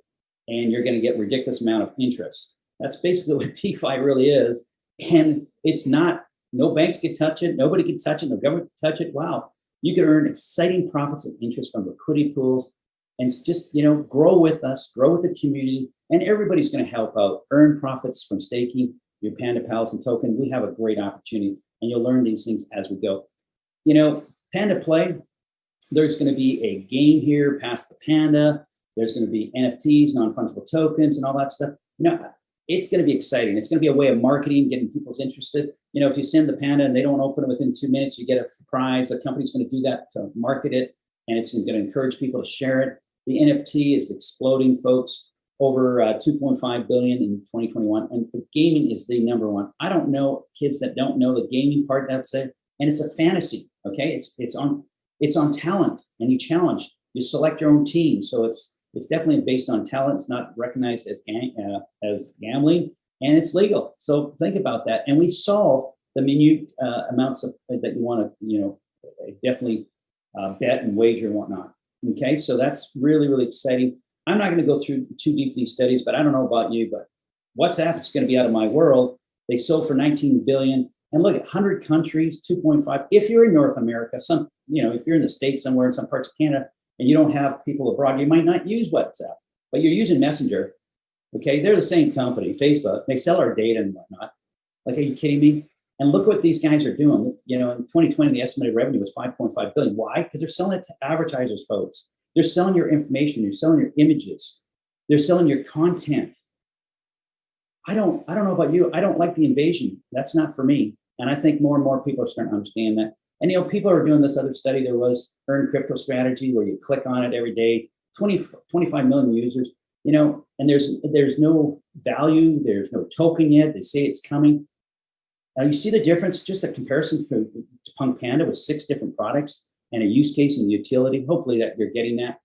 and you're going to get ridiculous amount of interest. That's basically what DeFi really is. And it's not, no banks can touch it. Nobody can touch it. No government can touch it. Wow. You can earn exciting profits and interest from liquidity pools and just, you know, grow with us, grow with the community, and everybody's going to help out, earn profits from staking your Panda Pals and token. We have a great opportunity and you'll learn these things as we go. You know, Panda Play, there's going to be a game here Pass the Panda. There's going to be NFTs, non-fungible tokens, and all that stuff. You know, it's going to be exciting. It's going to be a way of marketing, getting people's interested. You know, if you send the Panda and they don't open it within two minutes, you get a prize. The company's going to do that to market it, and it's going to encourage people to share it. The NFT is exploding, folks. Over uh, 2.5 billion in 2021, and the gaming is the number one. I don't know kids that don't know the gaming part. That's it, and it's a fantasy. Okay, it's it's on it's on talent, and you challenge. You select your own team, so it's it's definitely based on talent. It's not recognized as uh, as gambling, and it's legal. So think about that. And we solve the minute uh, amounts of, that you want to, you know, definitely uh, bet and wager and whatnot. Okay, so that's really really exciting. I'm not going to go through too deep these studies, but I don't know about you, but WhatsApp is going to be out of my world. They sold for 19 billion. And look at 100 countries, 2.5. If you're in North America, some, you know, if you're in the States somewhere in some parts of Canada and you don't have people abroad, you might not use WhatsApp, but you're using Messenger. Okay. They're the same company, Facebook. They sell our data and whatnot. Like, are you kidding me? And look what these guys are doing. You know, in 2020, the estimated revenue was 5.5 billion. Why? Because they're selling it to advertisers, folks. They're selling your information. They're selling your images. They're selling your content. I don't, I don't know about you. I don't like the invasion. That's not for me. And I think more and more people are starting to understand that. And you know, people are doing this other study. There was Earn Crypto Strategy where you click on it every day. 20, 25 million users. You know, and there's there's no value. There's no token yet. They say it's coming. Now you see the difference. Just a comparison for Punk Panda with six different products and a use case and utility. Hopefully that you're getting that.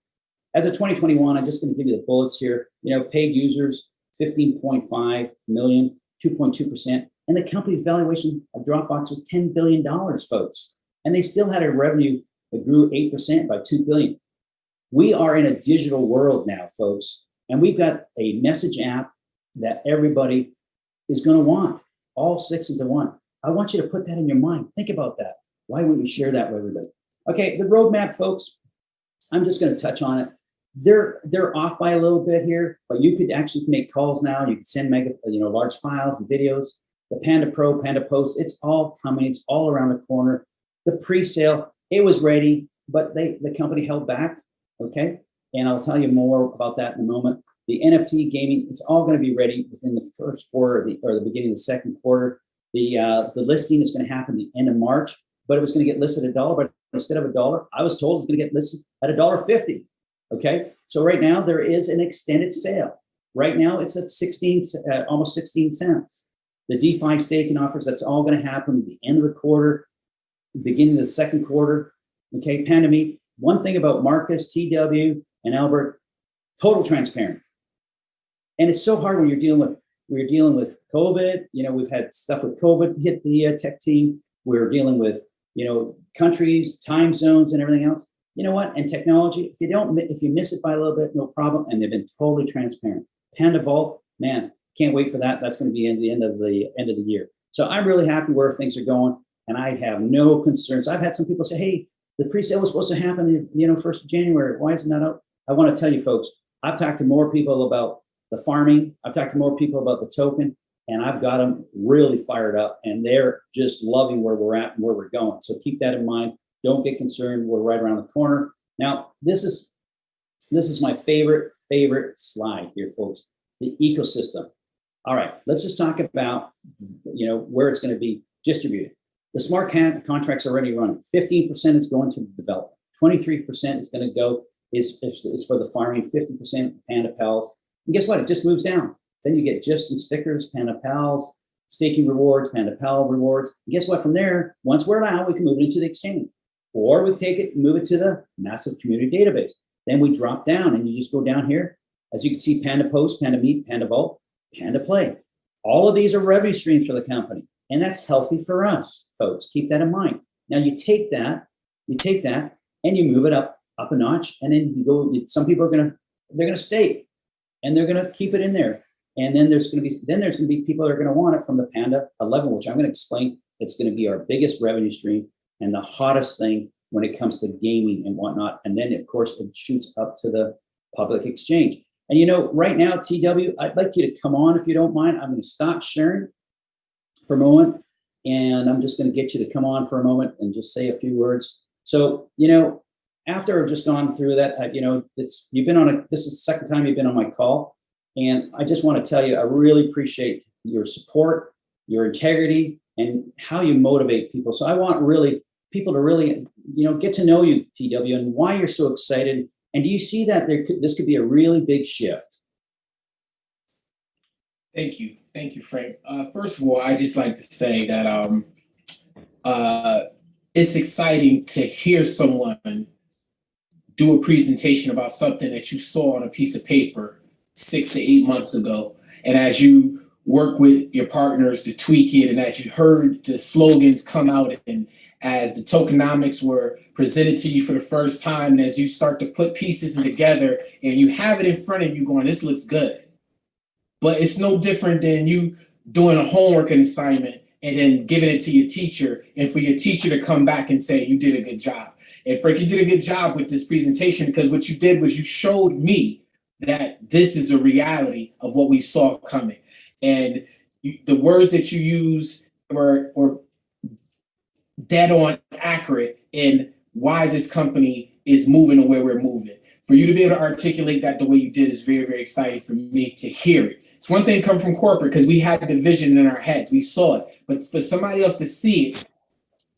As of 2021, I'm just going to give you the bullets here. You know, paid users 15.5 million, 2.2%. And the company's valuation of Dropbox was $10 billion, folks. And they still had a revenue that grew 8% by 2 billion. We are in a digital world now, folks. And we've got a message app that everybody is going to want, all six into one. I want you to put that in your mind. Think about that. Why wouldn't you share that with everybody? Okay, the roadmap, folks, I'm just going to touch on it. They're they're off by a little bit here, but you could actually make calls now. You can send mega, you know, large files and videos. The Panda Pro, Panda Post, it's all coming. It's all around the corner. The pre-sale, it was ready, but they the company held back. Okay, and I'll tell you more about that in a moment. The NFT gaming, it's all going to be ready within the first quarter the, or the beginning of the second quarter. The uh, the listing is going to happen the end of March, but it was going to get listed at a dollar. But instead of a dollar, I was told it's going to get listed at a dollar fifty. Okay, so right now there is an extended sale. Right now it's at 16, uh, almost 16 cents. The DeFi staking offers, that's all going to happen at the end of the quarter, beginning of the second quarter. Okay, Pandemic. One thing about Marcus, TW, and Albert, total transparent. And it's so hard when you're dealing with we're dealing with COVID. You know, we've had stuff with COVID hit the uh, tech team. We're dealing with you know countries, time zones, and everything else you know what? And technology, if you don't, if you miss it by a little bit, no problem. And they've been totally transparent. Panda Vault, man, can't wait for that. That's going to be in the end of the end of the year. So I'm really happy where things are going, and I have no concerns. I've had some people say, "Hey, the pre-sale was supposed to happen, you know, first of January. Why isn't that out?" I want to tell you, folks. I've talked to more people about the farming. I've talked to more people about the token, and I've got them really fired up, and they're just loving where we're at and where we're going. So keep that in mind. Don't get concerned. We're right around the corner. Now, this is this is my favorite, favorite slide here, folks. The ecosystem. All right, let's just talk about, you know, where it's going to be distributed. The smart con- contracts are already running. Fifteen percent is going to development. Twenty-three percent is going to go is, is is for the farming. Fifty percent Panda Pals. And guess what? It just moves down. Then you get gifs and stickers, Panda Pals, staking rewards, Panda Pal rewards. And guess what? From there, once we're out, we can move it into the exchange, or we take it, and move it to the massive community database. Then we drop down, and you just go down here. As you can see, Panda Post, Panda Meet, Panda Vault, Panda Play. All of these are revenue streams for the company, and that's healthy for us, folks. Keep that in mind. Now you take that, you take that, and you move it up up a notch, and then you go. Some people are gonna they're gonna stake, and they're gonna keep it in there. And then there's gonna be then there's gonna be people that are gonna want it from the Panda 11, which I'm gonna explain. It's gonna be our biggest revenue stream and the hottest thing when it comes to gaming and whatnot. And then of course it shoots up to the public exchange. And you know, right now, TW, I'd like you to come on if you don't mind. I'm going to stop sharing for a moment, and I'm just going to get you to come on for a moment and just say a few words. So, you know, after I've just gone through that, you know, it's you've been on a this is the second time you've been on my call, and I just want to tell you, I really appreciate your support, your integrity, and how you motivate people. So I want really people to really, you know, get to know you, TW, and why you're so excited and do you see that there could, this could be a really big shift?
Thank you. Thank you, Frank. Uh, first of all, I just like to say that um, uh, it's exciting to hear someone do a presentation about something that you saw on a piece of paper six to eight months ago. And as you work with your partners to tweak it, and as you heard the slogans come out and as the tokenomics were presented to you for the first time, and as you start to put pieces together and you have it in front of you going, this looks good. But it's no different than you doing a homework and assignment and then giving it to your teacher and for your teacher to come back and say, you did a good job. And Frank, you did a good job with this presentation because what you did was you showed me that this is a reality of what we saw coming. And you, the words that you use were, were dead on accurate in why this company is moving the way we're moving. For you to be able to articulate that the way you did is very, very exciting for me to hear it. It's one thing come from corporate because we had the vision in our heads, we saw it, but for somebody else to see it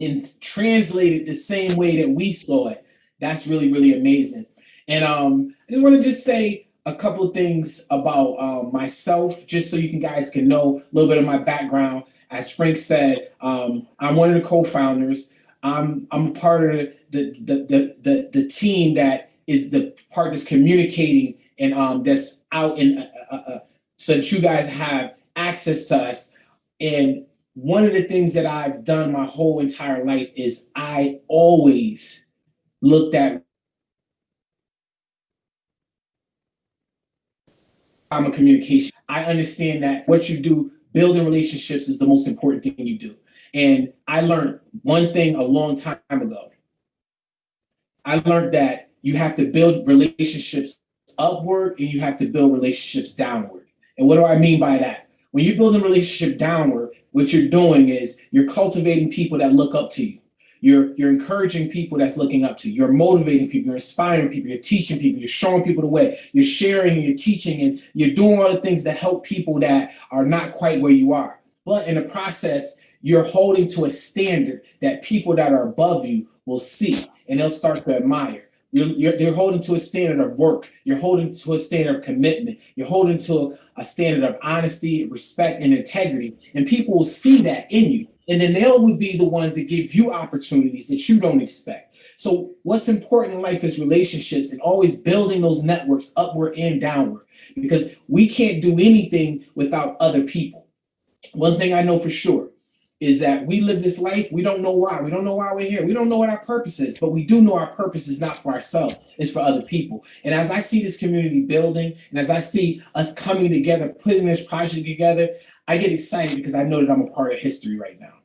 and translate it the same way that we saw it, that's really, really amazing. And um, I just want to just say a couple things about uh, myself, just so you can guys can know a little bit of my background. As Frank said, um, I'm one of the co-founders. I'm I'm a part of the the the the, the team that is the part that's communicating and um, that's out in uh, uh, uh, so that you guys have access to us. And one of the things that I've done my whole entire life is I always looked at I'm a communication. I understand that what you do, building relationships is the most important thing you do. And I learned one thing a long time ago. I learned that you have to build relationships upward and you have to build relationships downward. And what do I mean by that? When you build a relationship downward, what you're doing is you're cultivating people that look up to you. You're you're encouraging people that's looking up to you. You're motivating people. You're inspiring people. You're teaching people. You're showing people the way. You're sharing and you're teaching and you're doing all the things that help people that are not quite where you are. But in the process, you're holding to a standard that people that are above you will see and they'll start to admire. You're, you're, you're holding to a standard of work. You're holding to a standard of commitment. You're holding to a, a standard of honesty, respect, and integrity. And people will see that in you. And then they'll be the ones that give you opportunities that you don't expect. So what's important in life is relationships and always building those networks upward and downward because we can't do anything without other people. One thing I know for sure is that we live this life, we don't know why. We don't know why we're here. We don't know what our purpose is, but we do know our purpose is not for ourselves, it's for other people. And as I see this community building and as I see us coming together, putting this project together, I get excited because I know that I'm a part of history right now.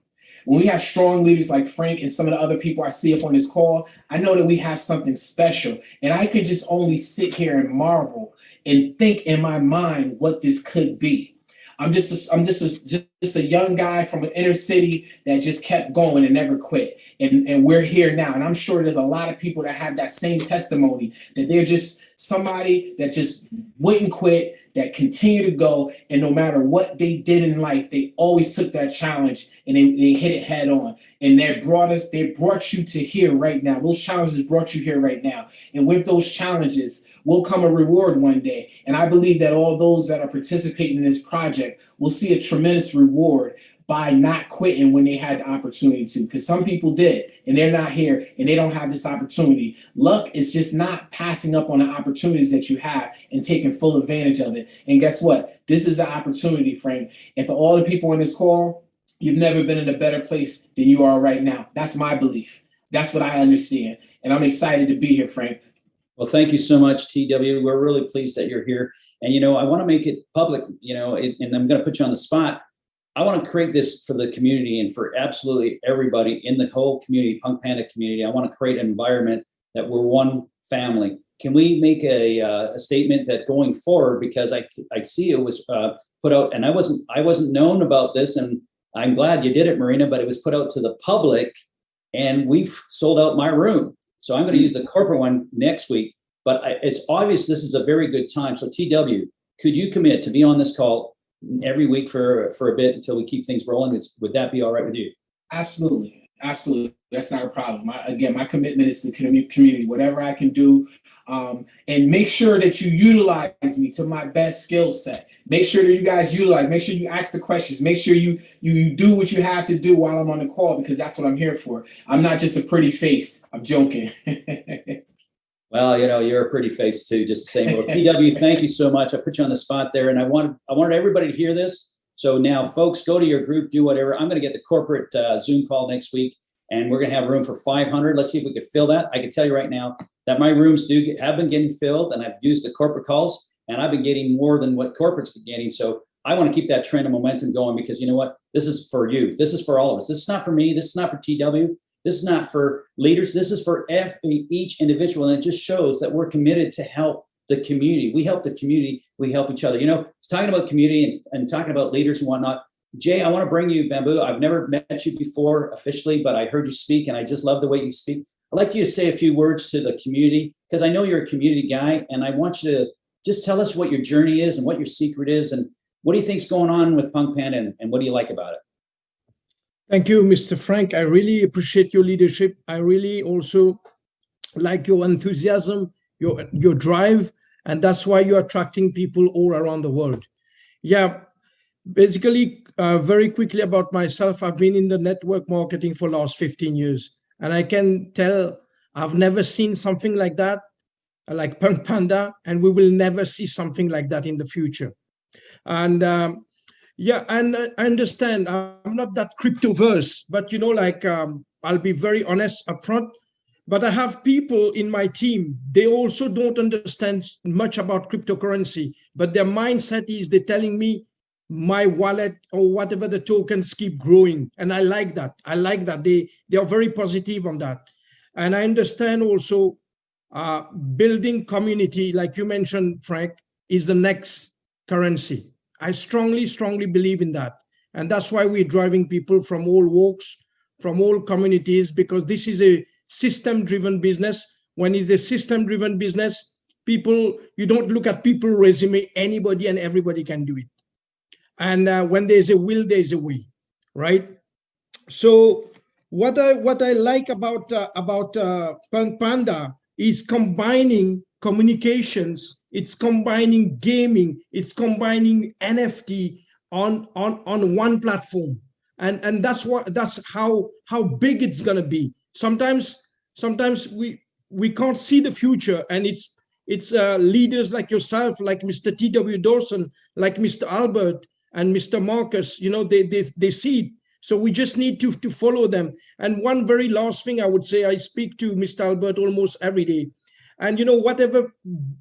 When we have strong leaders like Frank and some of the other people I see up on this call, I know that we have something special. And I could just only sit here and marvel and think in my mind what this could be. I'm just a, I'm just a, just a young guy from an inner city that just kept going and never quit. And, and we're here now. And I'm sure there's a lot of people that have that same testimony that they're just somebody that just wouldn't quit. That continue to go and no matter what they did in life, they always took that challenge and they, they hit it head on. And they brought us, they brought you to here right now. Those challenges brought you here right now. And with those challenges will come a reward one day. And I believe that all those that are participating in this project will see a tremendous reward by not quitting when they had the opportunity to. Because some people did, and they're not here, and they don't have this opportunity. Luck is just not passing up on the opportunities that you have and taking full advantage of it. And guess what? This is an opportunity, Frank. And for all the people on this call, you've never been in a better place than you are right now. That's my belief. That's what I understand. And I'm excited to be here, Frank.
Well, thank you so much, TW. We're really pleased that you're here. And, you know, I want to make it public, you know, it, and I'm going to put you on the spot. I want to create this for the community and for absolutely everybody in the whole community, Punk Panda community. I want to create an environment that we're one family. Can we make a, uh, a statement that going forward, because I, I see it was uh, put out, and I wasn't I wasn't known about this, and I'm glad you did it, Marina, but it was put out to the public, and we've sold out my room. So I'm going to use the corporate one next week. But I, it's obvious this is a very good time. So TW, could you commit to be on this call every week for for a bit until we keep things rolling? It's, would that be all right with you?
Absolutely. Absolutely. That's not a problem. My, again, my commitment is to community, whatever I can do. Um, and make sure that you utilize me to my best skill set. Make sure that you guys utilize, make sure you ask the questions, make sure you, you you do what you have to do while I'm on the call because that's what I'm here for. I'm not just a pretty face. I'm joking.
Well, you know, you're a pretty face too, just the same. Well, TW, thank you so much. I put you on the spot there, and I wanted I wanted everybody to hear this. So now, folks, go to your group, do whatever. I'm going to get the corporate uh, Zoom call next week, and we're going to have room for 500. Let's see if we can fill that. I can tell you right now that my rooms do get, have been getting filled, and I've used the corporate calls, and I've been getting more than what corporate's been getting. So I want to keep that trend of momentum going because you know what? This is for you. This is for all of us. This is not for me. This is not for TW. This is not for leaders. This is for F, each individual. And it just shows that we're committed to help the community. We help the community. We help each other. You know, talking about community and, and talking about leaders and whatnot. Jay, I want to bring you Bamboo. I've never met you before officially, but I heard you speak and I just love the way you speak. I'd like you to say a few words to the community because I know you're a community guy and I want you to just tell us what your journey is and what your secret is and what do you think's going on with Punk Panda and, and what do you like about it?
Thank you, Mr. Frank. I really appreciate your leadership. I really also like your enthusiasm, your your drive, and that's why you're attracting people all around the world. Yeah, basically, uh, very quickly about myself, I've been in the network marketing for last 15 years, and I can tell I've never seen something like that, like Punk Panda, and we will never see something like that in the future. And um, yeah, and uh, I understand. I'm not that cryptoverse, but you know, like um, I'll be very honest upfront. But I have people in my team. They also don't understand much about cryptocurrency, but their mindset is they're telling me my wallet or whatever the tokens keep growing, and I like that. I like that they they are very positive on that, and I understand also uh, building community, like you mentioned, Frank, is the next currency I strongly, strongly believe in that. And that's why we're driving people from all walks, from all communities, because this is a system driven business. When it's a system driven business, people, you don't look at people resume, anybody and everybody can do it. And uh, when there's a will, there's a way, right? So what I what I like about uh, about uh, Punk Panda is combining communications, it's combining gaming, it's combining NFT on on on one platform. And and that's what that's how how big it's gonna be. Sometimes sometimes we we can't see the future and it's it's uh, leaders like yourself, like Mr. T.W. Dawson, like Mr. Albert and Mr. Marcus, you know, they, they, they see it. So we just need to, to follow them. And one very last thing I would say, I speak to Mr. Albert almost every day and you know whatever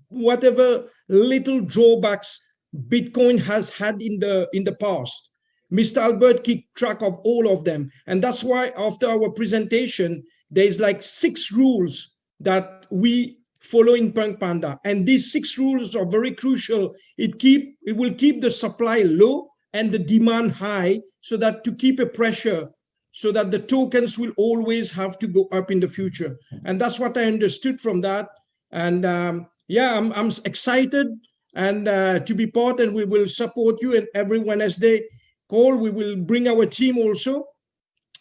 whatever little drawbacks bitcoin has had in the in the past mr albert keep track of all of them. And that's why after our presentation there's like six rules that we follow in punk panda. And these six rules are very crucial. It keep it will keep the supply low and the demand high so that to keep a pressure so that the tokens will always have to go up in the future. And that's what i understood from that and um, yeah, I'm, I'm excited and uh, to be part and we will support you and every Wednesday call. We will bring our team also.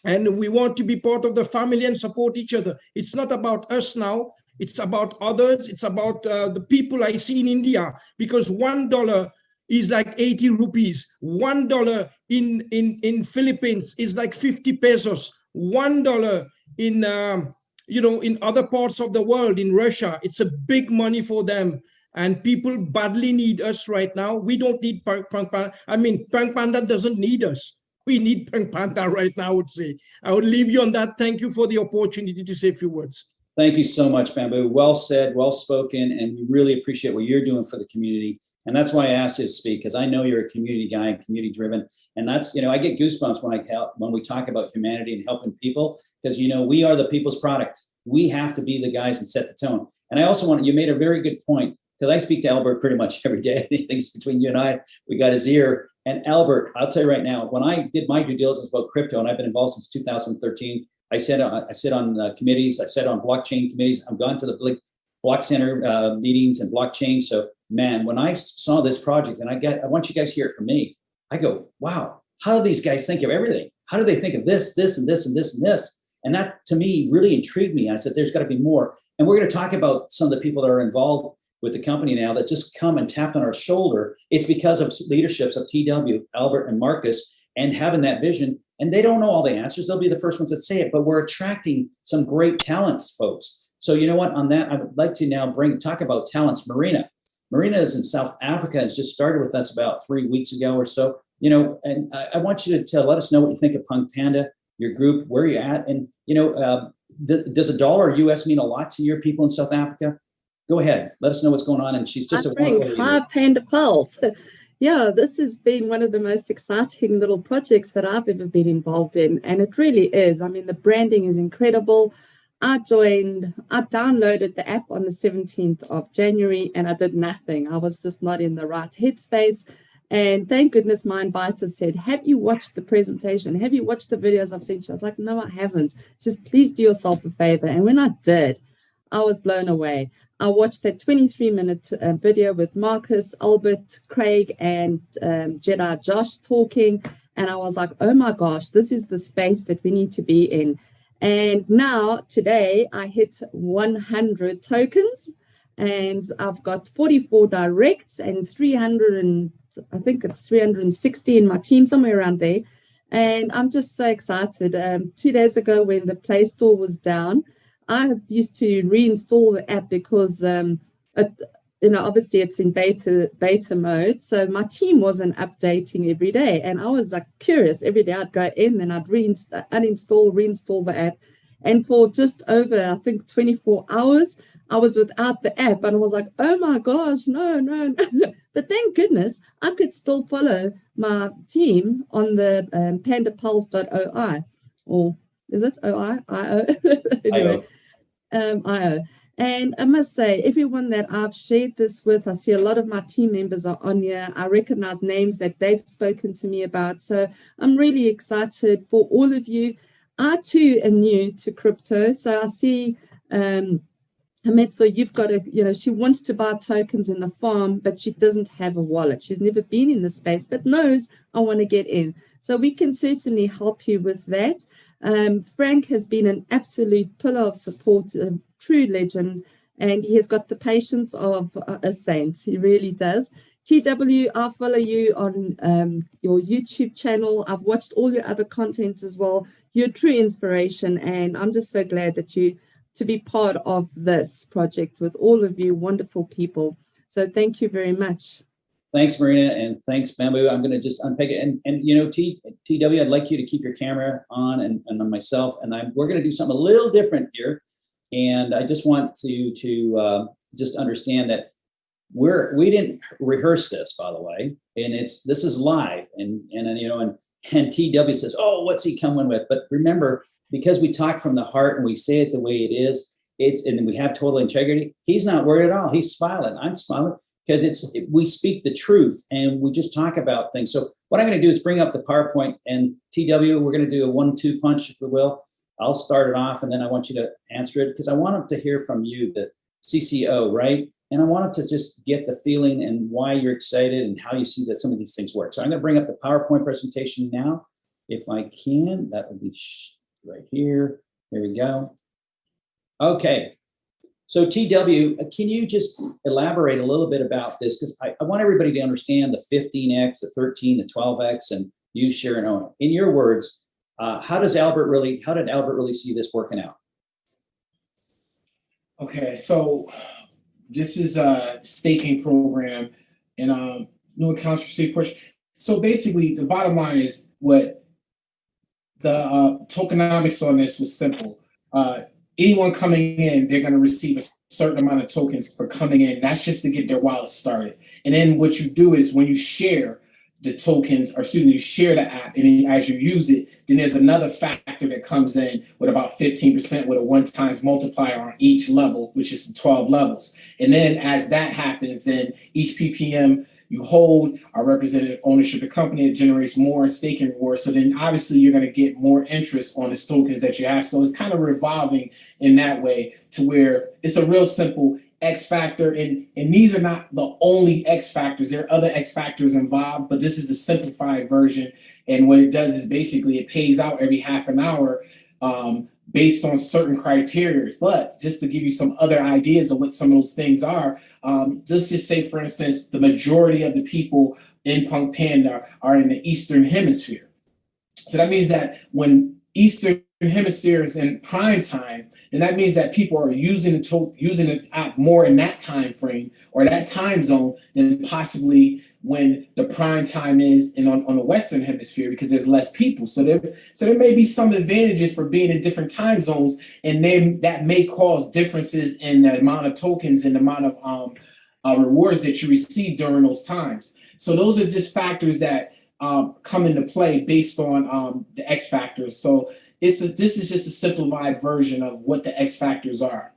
And we want to be part of the family and support each other. It's not about us now. It's about others. It's about uh, the people I see in India because one dollar is like 80 rupees. One dollar in in in Philippines is like 50 pesos. One dollar in um, you know in other parts of the world in Russia, it's a big money for them. And people badly need us right now. We don't need Punk Panda. I mean, Punk Panda doesn't need us. We need Punk Panda right now, I would say. I would leave you on that. Thank you for the opportunity to say a few words.
Thank you so much, Bamboo. Well said, well spoken, and we really appreciate what you're doing for the community. And that's why I asked you to speak, because I know you're a community guy and community driven. And that's, you know, I get goosebumps when I help, when we talk about humanity and helping people, because, you know, we are the people's product. We have to be the guys and set the tone. And I also want, you made a very good point, because I speak to Albert pretty much every day. Things between you and I, we got his ear. And Albert, I'll tell you right now, when I did my due diligence about crypto, and I've been involved since 2013, I said I sit on uh, committees. I've sat on blockchain committees. I've gone to the Bl- Block Center uh, meetings and blockchain. So, man, when I saw this project, and I get, I want you guys to hear it from me. I go, wow, how do these guys think of everything? How do they think of this, this, and this, and this, and this? And that to me really intrigued me. I said, there's got to be more. And we're going to talk about some of the people that are involved with the company now that just come and tapped on our shoulder. It's because of leaderships of TW, Albert, and Marcus, and having that vision. And they don't know all the answers. They'll be the first ones that say it, but we're attracting some great talents, folks. So you know what? On that, I would like to now bring talk about talents. Marina, Marina is in South Africa. Has just started with us about three weeks ago or so. You know, and I, I want you to tell, let us know what you think of Punk Panda, your group, where you're at, and you know, uh, th- does a dollar US mean a lot to your people in South Africa? Go ahead, let us know what's going on. And she's just
Hi,
a wonderful
Hi. Panda Pulse. Yeah, this has been one of the most exciting little projects that I've ever been involved in. And it really is. I mean, the branding is incredible. I joined, I downloaded the app on the 17th of January and I did nothing. I was just not in the right headspace. And thank goodness my inviter said, Have you watched the presentation? Have you watched the videos I've sent you? I was like, No, I haven't. Says, Please do yourself a favor. And when I did, I was blown away. I watched that 23 minute uh, video with Marcus, Albert, Craig, and um, Jedi Josh talking. And I was like, oh my gosh, this is the space that we need to be in. And now, today, I hit 100 tokens and I've got 44 directs and 300 and I think it's 360 in my team, somewhere around there. And I'm just so excited. Um, two days ago, when the Play Store was down, I used to reinstall the app because um, it, you know obviously it's in beta beta mode, so my team wasn't updating every day, and I was like curious every day. I'd go in, and I'd reinstall, uninstall, reinstall the app, and for just over I think 24 hours, I was without the app, and I was like, oh my gosh, no, no, no. but thank goodness I could still follow my team on the um, pandapulse.oi or is it OI? IO? anyway, um, IO. And I must say, everyone that I've shared this with, I see a lot of my team members are on here. I recognize names that they've spoken to me about. So I'm really excited for all of you. I too am new to crypto. So I see um, Hametso, you've got a, you know, she wants to buy tokens in the farm, but she doesn't have a wallet. She's never been in the space, but knows I want to get in. So we can certainly help you with that. Um, Frank has been an absolute pillar of support, a true legend, and he has got the patience of a saint. He really does. TW, I follow you on um, your YouTube channel. I've watched all your other content as well. You're true inspiration, and I'm just so glad that you to be part of this project with all of you wonderful people. So thank you very much.
Thanks, Marina, and thanks, Bamboo. I'm going to just unpick it. And, and you know, T, TW, I'd like you to keep your camera on and, and on myself. And I'm, we're going to do something a little different here. And I just want to, to uh, just understand that we're, we didn't rehearse this, by the way. And it's, this is live. And, and, you know, and, and TW says, oh, what's he coming with? But remember, because we talk from the heart and we say it the way it is, it's, and we have total integrity, he's not worried at all. He's smiling. I'm smiling because it's we speak the truth and we just talk about things. So what I'm going to do is bring up the PowerPoint and TW. We're going to do a one-two punch, if we will. I'll start it off, and then I want you to answer it because I want them to hear from you, the CCO, right? and I wanted to just get the feeling and why you're excited and how you see that some of these things work. So I'm going to bring up the PowerPoint presentation now. If I can, that would be right here. There we go. Okay. So TW, uh, can you just elaborate a little bit about this? Because I, I want everybody to understand the 15X, the 13, the 12X, and you share, and own. In your words, uh, how does Albert really, how did Albert really see this working out?
Okay, so this is a staking program and um new accounts received portion. So basically, the bottom line is what the uh, tokenomics on this was simple. Uh, anyone coming in, they're going to receive a certain amount of tokens for coming in. That's just to get their wallet started. And then what you do is when you share the tokens, or excuse me, you share the app, and as you use it, then there's another factor that comes in with about 15% with a one times multiplier on each level, which is 12 levels. And then as that happens, then each PPM you hold our representative ownership of the company, it generates more staking rewards. So then obviously you're going to get more interest on the tokens that you have. So it's kind of revolving in that way to where it's a real simple X factor. And, and these are not the only X factors. There are other X factors involved, but this is the simplified version. And what it does is basically it pays out every half an hour um, based on certain criteria. But just to give you some other ideas of what some of those things are, um, let's just say, for instance, the majority of the people in Punk Panda are in the Eastern Hemisphere. So that means that when Eastern Hemisphere is in prime time, then that means that people are using the to- using the app more in that time frame or that time zone than possibly when the prime time is in on, on the western hemisphere because there's less people. So there so there may be some advantages for being in different time zones and then that may cause differences in the amount of tokens and the amount of um uh, rewards that you receive during those times. So those are just factors that um, come into play based on um, the x factors. So it's a, this is just a simplified version of what the x factors are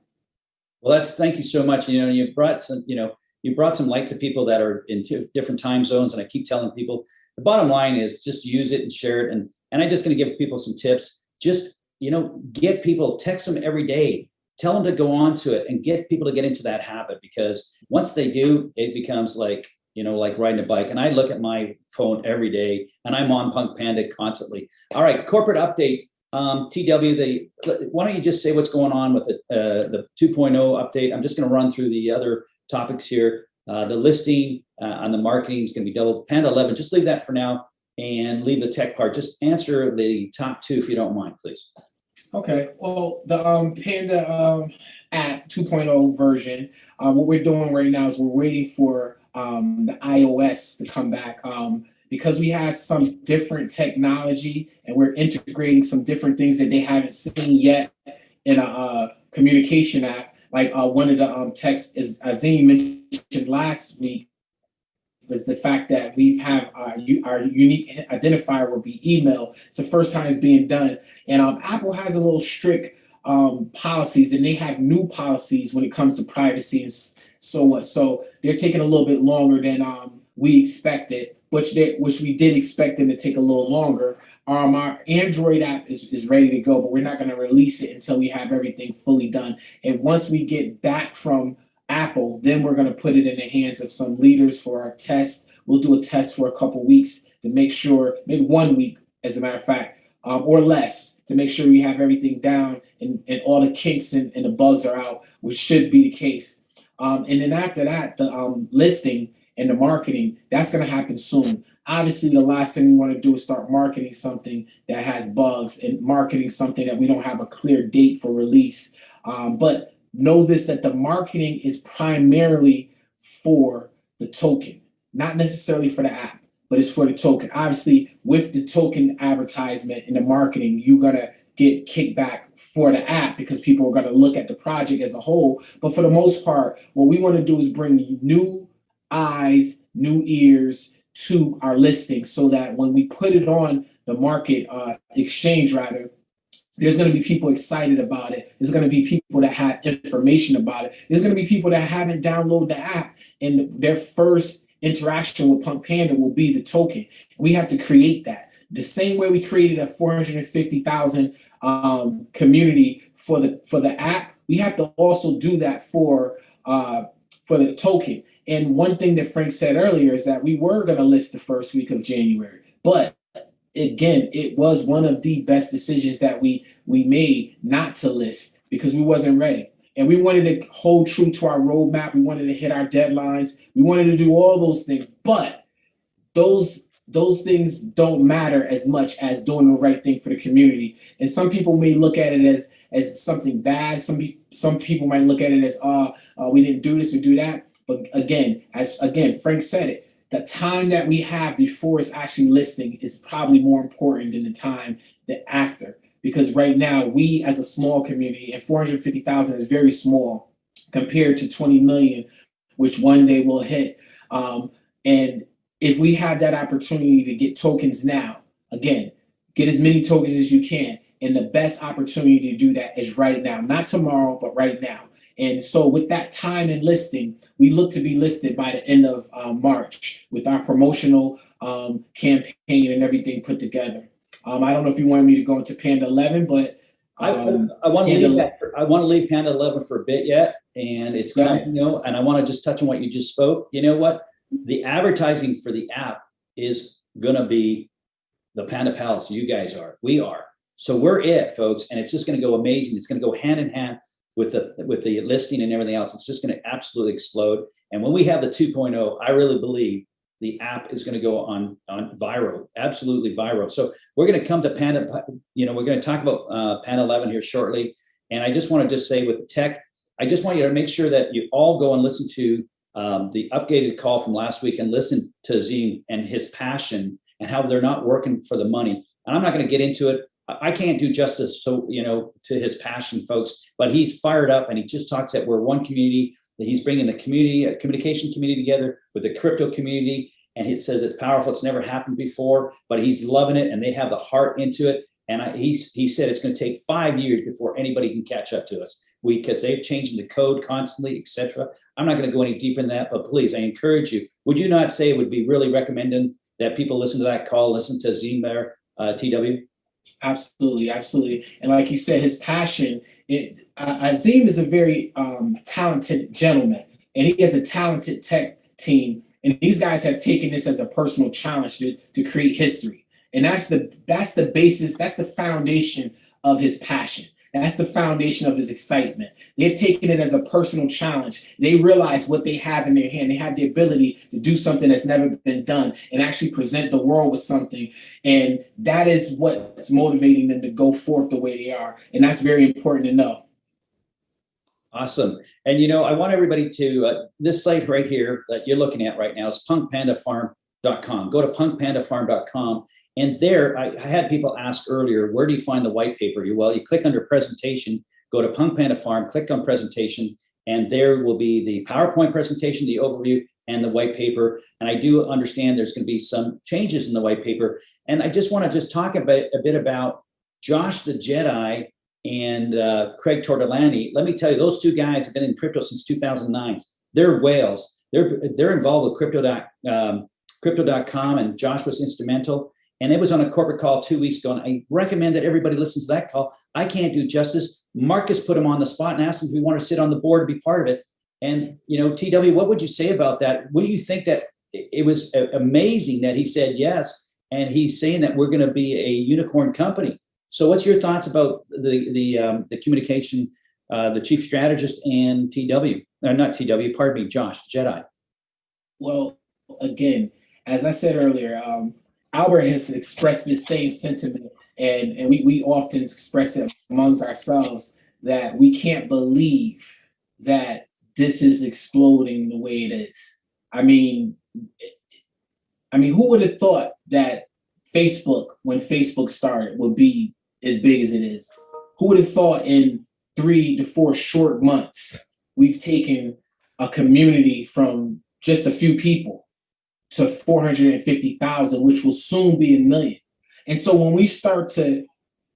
Well, that's, thank you so much. You know, you brought some, you know, you brought some light to people that are in different time zones. And I keep telling people, the bottom line is just use it and share it. And, and I'm just going to give people some tips. Just, you know, get people, text them every day, tell them to go on to it and get people to get into that habit because once they do, it becomes like, you know, like riding a bike. And I look at my phone every day and I'm on Punk Panda constantly. All right, corporate update. Um, TW, the, why don't you just say what's going on with the, uh, the 2.0 update? I'm just going to run through the other topics here. Uh, the listing uh, on the marketing is going to be double. Panda 11, just leave that for now and leave the tech part. Just answer the top two if you don't mind, please.
Okay, well, the um Panda um app 2.0 version, uh, what we're doing right now is we're waiting for um the iOS to come back. Um because we have some different technology and we're integrating some different things that they haven't seen yet in a uh, communication app. Like uh, one of the um texts is Azim mentioned last week was the fact that we have our, our unique identifier will be email. It's the first time it's being done. And um, Apple has a little strict um, policies and they have new policies when it comes to privacy and so what. So they're taking a little bit longer than um, we expected, which they, which we did expect them to take a little longer. Um, our Android app is, is ready to go, but we're not going to release it until we have everything fully done. And once we get back from Apple, then we're going to put it in the hands of some leaders for our test. We'll do a test for a couple weeks to make sure, maybe one week, as a matter of fact, um, or less, to make sure we have everything down and, and all the kinks and, and the bugs are out, which should be the case. Um, and then after that, the um, listing and the marketing, that's going to happen soon. Obviously, the last thing we want to do is start marketing something that has bugs and marketing something that we don't have a clear date for release. Um, but know this that the marketing is primarily for the token, not necessarily for the app, but it's for the token. Obviously, with the token advertisement and the marketing, you're gonna get kickback for the app because people are gonna look at the project as a whole. But for the most part, what we want to do is bring new eyes, new ears to our listing so that when we put it on the market uh, exchange rather there's going to be people excited about it. There's going to be people that have information about it. There's going to be people that haven't downloaded the app and their first interaction with Punk Panda will be the token. We have to create that. The same way we created a 450,000 um, community for the for the app, we have to also do that for uh, for the token. And one thing that Frank said earlier is that we were going to list the first week of January, but again, it was one of the best decisions that we we made not to list because we wasn't ready. And we wanted to hold true to our roadmap. We wanted to hit our deadlines. We wanted to do all those things, but those those things don't matter as much as doing the right thing for the community. And some people may look at it as as something bad. Some some people might look at it as, uh, uh, we didn't do this or do that. But again, as again, Frank said it, the time that we have before it's actually listing is probably more important than the time that after. Because right now, we as a small community, and 450,000 is very small compared to 20 million, which one day will hit. Um, and if we have that opportunity to get tokens now, again, get as many tokens as you can. And the best opportunity to do that is right now, not tomorrow, but right now. And so, with that time and listing, we look to be listed by the end of uh, March with our promotional um, campaign and everything put together. Um, I don't know if you wanted me to go into Panda 11, but
I,
um,
I want to leave that, I want to leave Panda 11 for a bit yet, and it's
Go
kind of, you know, and I want to just touch on what you just spoke. You know what? The advertising for the app is gonna be the Panda Palace. You guys are, we are. So we're it, folks, and it's just gonna go amazing. It's gonna go hand in hand with the, with the listing and everything else. It's just gonna absolutely explode. And when we have the 2.0, I really believe the app is gonna go on, on viral, absolutely viral. So we're gonna come to Panda, you know, we're gonna talk about uh, Panda 11 here shortly. And I just want to just say with the tech, I just want you to make sure that you all go and listen to um, the updated call from last week and listen to Azim and his passion and how they're not working for the money. And I'm not going to get into it. I can't do justice to you know to his passion, folks. But he's fired up and he just talks that we're one community. That he's bringing the community, a communication community together with the crypto community. And he says it's powerful. It's never happened before, but he's loving it and they have the heart into it. And I, he's, he said it's going to take five years before anybody can catch up to us. Because they're changing the code constantly, etc. I'm not going to go any deeper in that, but please, I encourage you. Would you not say it would be really recommending that people listen to that call, listen to Zim there, uh, TW?
Absolutely, absolutely. And like you said, his passion, it Azim is a very um talented gentleman and he has a talented tech team. And these guys have taken this as a personal challenge to, to create history. And that's the that's the basis, that's the foundation of his passion. That's the foundation of his excitement. They've taken it as a personal challenge. They realize what they have in their hand. They have the ability to do something that's never been done and actually present the world with something and that is what's motivating them to go forth the way they are. And that's very important to know.
Awesome. And you know, I want everybody to uh, this site right here that you're looking at right now is punkpandafarm.com. Go to punkpandafarm.com. And there, I, I had people ask earlier, where do you find the white paper? Well, you click under presentation, go to Punk Panda Farm, click on presentation, and there will be the PowerPoint presentation, the overview, and the white paper. And I do understand there's going to be some changes in the white paper. And I just want to just talk a bit, a bit about Josh the Jedi and uh, Craig Tortolani. Let me tell you, those two guys have been in crypto since 2009. They're whales. They're they're involved with crypto dot um, crypto.com, and Josh was instrumental. And it was on a corporate call two weeks ago. And I recommend that everybody listens to that call. I can't do justice. Marcus put him on the spot and asked him if he want to sit on the board to be part of it. And you know, TW, what would you say about that? What do you think that it was amazing that he said yes, and he's saying that we're going to be a unicorn company. So, what's your thoughts about the the um, the communication, uh, the chief strategist and TW? Uh, not TW, pardon me, Josh Jedi.
Well, again, as I said earlier, um, Albert has expressed this same sentiment, and, and we, we often express it amongst ourselves that we can't believe that this is exploding the way it is. I mean, I mean, who would have thought that Facebook, when Facebook started, would be as big as it is? Who would have thought in three to four short months we've taken a community from just a few people to 450,000, which will soon be a million. And so when we start to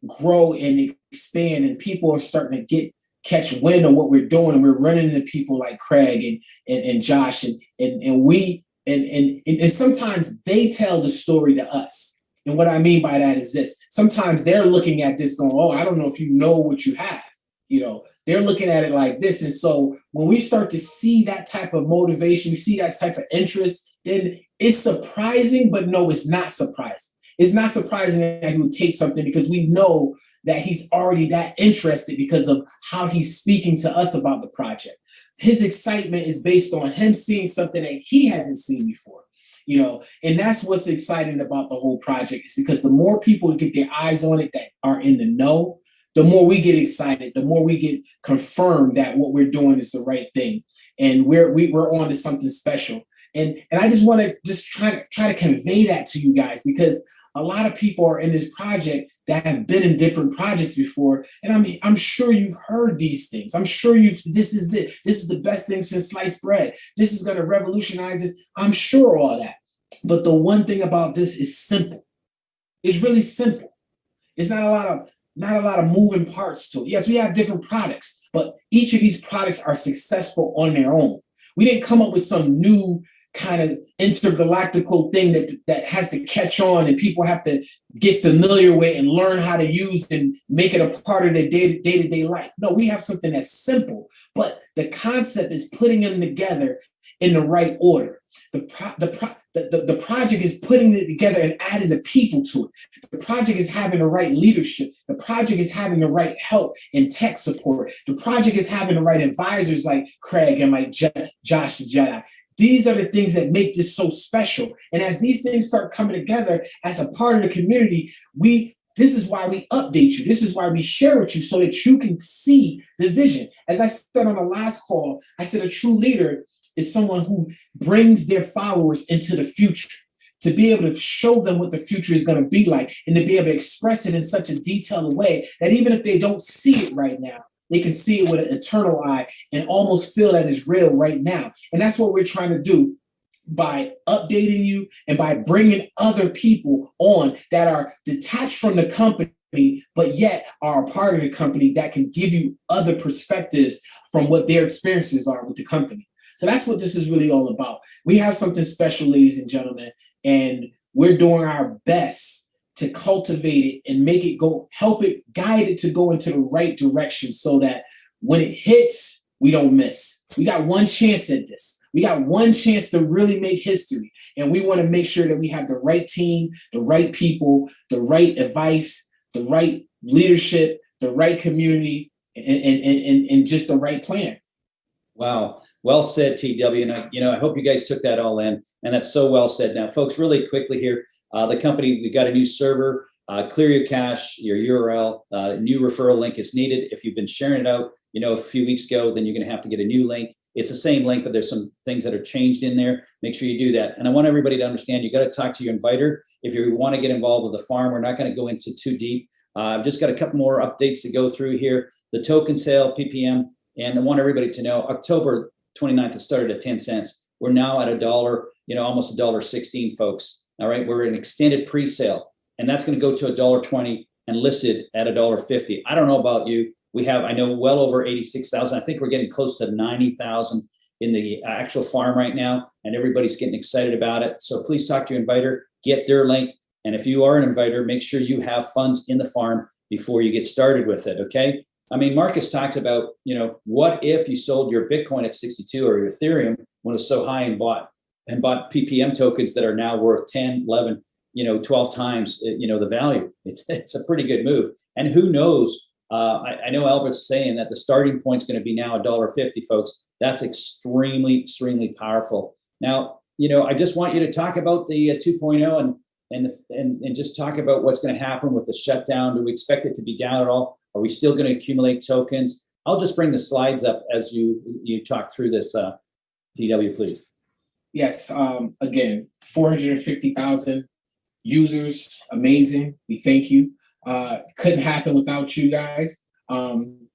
grow and expand and people are starting to get catch wind of what we're doing and we're running into people like Craig and and, and Josh and, and and we and, and and sometimes they tell the story to us. And what I mean by that is this sometimes they're looking at this going, Oh, I don't know if you know what you have, you know, they're looking at it like this. And so when we start to see that type of motivation, we see that type of interest, then it's surprising, but no, it's not surprising. It's not surprising that he would take something because we know that he's already that interested because of how he's speaking to us about the project. His excitement is based on him seeing something that he hasn't seen before. You know, and that's what's exciting about the whole project is because the more people get their eyes on it that are in the know, the more we get excited, the more we get confirmed that what we're doing is the right thing, and we're we, we're on to something special. And and I just want to just try to try to convey that to you guys because a lot of people are in this project that have been in different projects before, and I mean I'm sure you've heard these things. I'm sure you've this is the this is the best thing since sliced bread. This is going to revolutionize this. I'm sure all that. But the one thing about this is simple. It's really simple. It's not a lot of not a lot of moving parts to it. Yes, we have different products, but each of these products are successful on their own. We didn't come up with some new kind of intergalactical thing that that has to catch on and people have to get familiar with and learn how to use and make it a part of their day to day life. No, we have something that's simple, but the concept is putting them together in the right order. The pro, the, pro, the, the, the project is putting it together and adding the people to it. The project is having the right leadership. The project is having the right help and tech support. The project is having the right advisors like Craig and like Je- Josh the Jedi. These are the things that make this so special. And as these things start coming together as a part of the community, we this is why we update you. This is why we share with you so that you can see the vision. As I said on the last call, I said a true leader is someone who brings their followers into the future to be able to show them what the future is going to be like and to be able to express it in such a detailed way that even if they don't see it right now, they can see it with an eternal eye and almost feel that it's real right now. And that's what we're trying to do by updating you and by bringing other people on that are detached from the company but yet are a part of the company that can give you other perspectives from what their experiences are with the company. So that's what this is really all about. We have something special, ladies and gentlemen, and we're doing our best to cultivate it and make it go, help it, guide it to go into the right direction so that when it hits, we don't miss. We got one chance at this. We got one chance to really make history. And we want to make sure that we have the right team, the right people, the right advice, the right leadership, the right community, and, and, and, and just the right plan.
Wow. Well said, TW. And I, you know, I hope you guys took that all in. And that's so well said. Now, folks, really quickly here, uh, the company, we got a new server, uh, clear your cache, your URL, uh, new referral link is needed. If you've been sharing it out, you know, a few weeks ago, then you're going to have to get a new link. It's the same link, but there's some things that are changed in there. Make sure you do that. And I want everybody to understand you got to talk to your inviter. If you want to get involved with the farm, we're not going to go into too deep. Uh, I've just got a couple more updates to go through here. The token sale, PPM, and I want everybody to know October 29th, it started at 10 cents. We're now at a dollar, you know, almost a dollar 16, folks. All right, we're in extended pre-sale, and that's going to go to a dollar 20 and listed at a dollar 50. I don't know about you. We have, I know, well over 86,000. I think we're getting close to 90,000 in the uh, actual farm right now, and everybody's getting excited about it. So please talk to your inviter, get their link, and if you are an inviter, make sure you have funds in the farm before you get started with it. Okay. I mean, Marcus talks about, you know, what if you sold your Bitcoin at 62 or your Ethereum when it was so high and bought and bought PPM tokens that are now worth 10, 11, you know, 12 times, you know, the value. It's, it's a pretty good move. And who knows? Uh, I, I know Albert's saying that the starting point is going to be now a dollar fifty, folks. That's extremely, extremely powerful. Now, you know, I just want you to talk about the uh, 2.0 and and, and and just talk about what's going to happen with the shutdown. Do we expect it to be down at all? Are we still going to accumulate tokens? I'll just bring the slides up as you you talk through this, uh, TW, please.
Yes, um, again, 450,000 users, amazing. We thank you. Uh, couldn't happen without you guys. Um,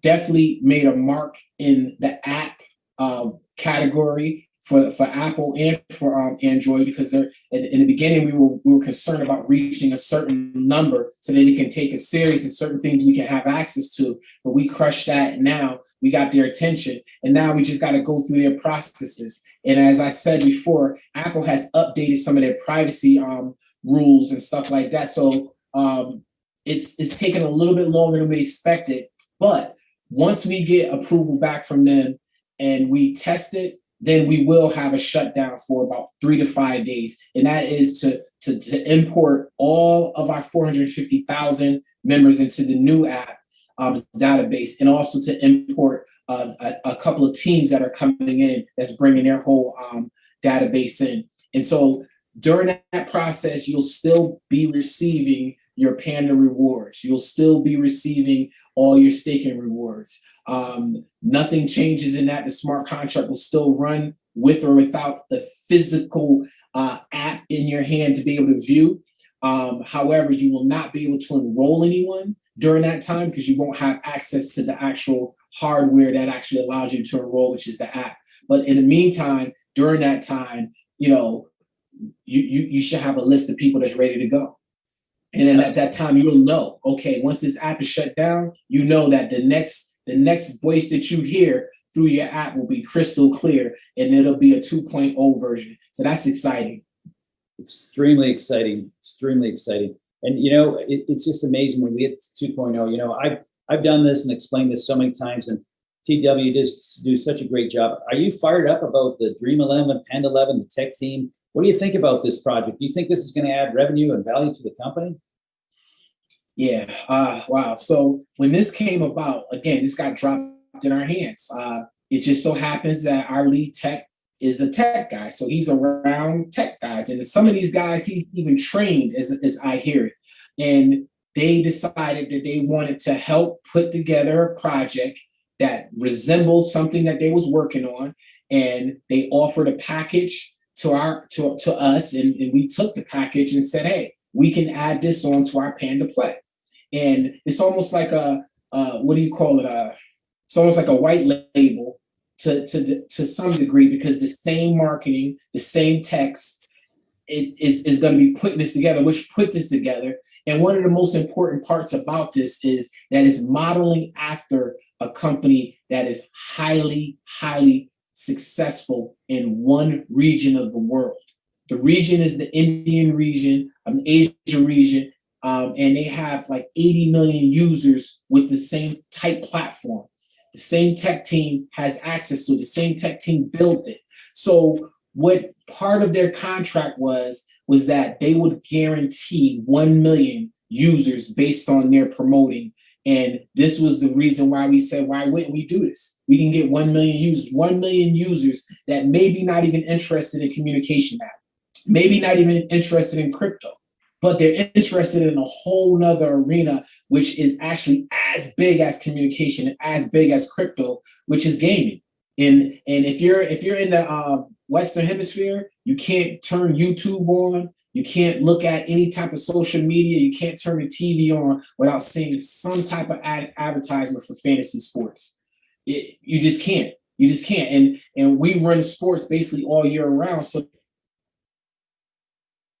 definitely made a mark in the app uh, category for for Apple and for um, Android because they're in, in, the beginning we were we were concerned about reaching a certain number so that it can take us serious and certain things we can have access to. But we crushed that, now we got their attention, and now we just got to go through their processes. And as I said before, Apple has updated some of their privacy um, rules and stuff like that. So um, it's it's taken a little bit longer than we expected, but once we get approval back from them and we test it, then we will have a shutdown for about three to five days. And that is to, to, to import all of our 450,000 members into the new app um, database and also to import uh, a, a couple of teams that are coming in that's bringing their whole um, database in. And so during that process, you'll still be receiving your Panda rewards. You'll still be receiving all your staking rewards. Um, nothing changes in that. The smart contract will still run with or without the physical uh, app in your hand to be able to view. Um, however, you will not be able to enroll anyone during that time because you won't have access to the actual hardware that actually allows you to enroll, which is the app. But in the meantime, during that time, you know, you, you, you should have a list of people that's ready to go. And then at that time, you'll know, okay, once this app is shut down, you know that the next the next voice that you hear through your app will be crystal clear and it'll be a 2.0 version. So that's exciting.
extremely exciting, extremely exciting. And you know, it, it's just amazing when we get to 2.0. You know, I've I've done this and explained this so many times, and TW does do such a great job. Are you fired up about the Dream 11, Panda 11, the tech team? What do you think about this project? Do you think this is going to add revenue and value to the company?
Yeah. Uh, wow. So when this came about, again, this got dropped in our hands. Uh, it just so happens that our lead tech is a tech guy. So he's around tech guys. And some of these guys, he's even trained as, as I hear it. And they decided that they wanted to help put together a project that resembled something that they was working on. And they offered a package to our to, to us. And, and we took the package and said, hey, we can add this on to our Panda Play. And it's almost like a, uh, what do you call it? Uh, it's almost like a white label to, to, to some degree because the same marketing, the same text it is, is going to be putting this together, which put this together. And one of the most important parts about this is that it's modeling after a company that is highly, highly successful in one region of the world. The region is the Indian region, an Asia region, um, and they have like 80 million users with the same type platform. The same tech team has access to. The same tech team built it. So what part of their contract was, was that they would guarantee 1 million users based on their promoting. And this was the reason why we said, why wouldn't we do this? We can get 1 million users, 1 million users that maybe not even interested in communication app, maybe not even interested in crypto, but they're interested in a whole nother arena, which is actually as big as communication as big as crypto, which is gaming. And and if you're if you're in the uh, Western Hemisphere, you can't turn YouTube on. You can't look at any type of social media. You can't turn the TV on without seeing some type of ad advertisement for fantasy sports. It, you just can't. You just can't. And and we run sports basically all year round. So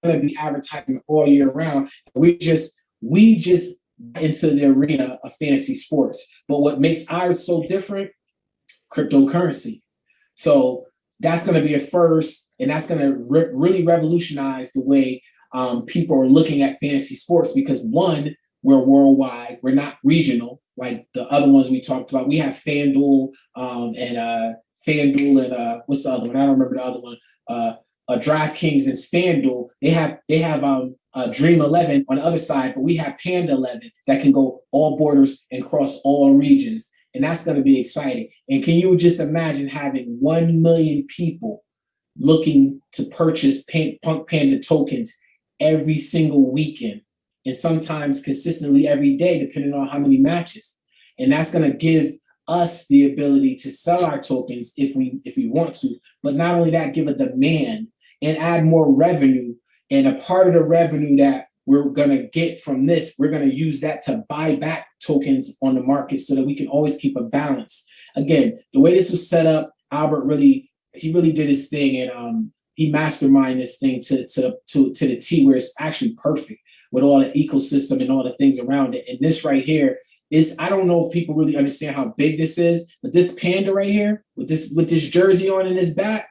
going to be advertising all year round. We just we just into the arena of fantasy sports. But what makes ours so different? Cryptocurrency. So that's going to be a first, and that's going to re really revolutionize the way um, people are looking at fantasy sports because one, we're worldwide, we're not regional like the other ones we talked about. We have FanDuel um, and uh, FanDuel and uh, what's the other one? I don't remember the other one. Uh, uh, DraftKings and FanDuel, they have they have um, uh, Dream 11 on the other side, but we have Panda 11 that can go all borders and cross all regions. And that's going to be exciting. And can you just imagine having 1 million people looking to purchase Pan Punk Panda tokens every single weekend and sometimes consistently every day, depending on how many matches. And that's going to give us the ability to sell our tokens if we if we want to, but not only that, give a demand and add more revenue. And a part of the revenue that we're going to get from this, we're going to use that to buy back tokens on the market so that we can always keep a balance. Again, the way this was set up, Albert really, he really did his thing and um, he masterminded this thing to, to, to, to the T where it's actually perfect with all the ecosystem and all the things around it. And this right here is, I don't know if people really understand how big this is, but this panda right here with this, with this jersey on in his back,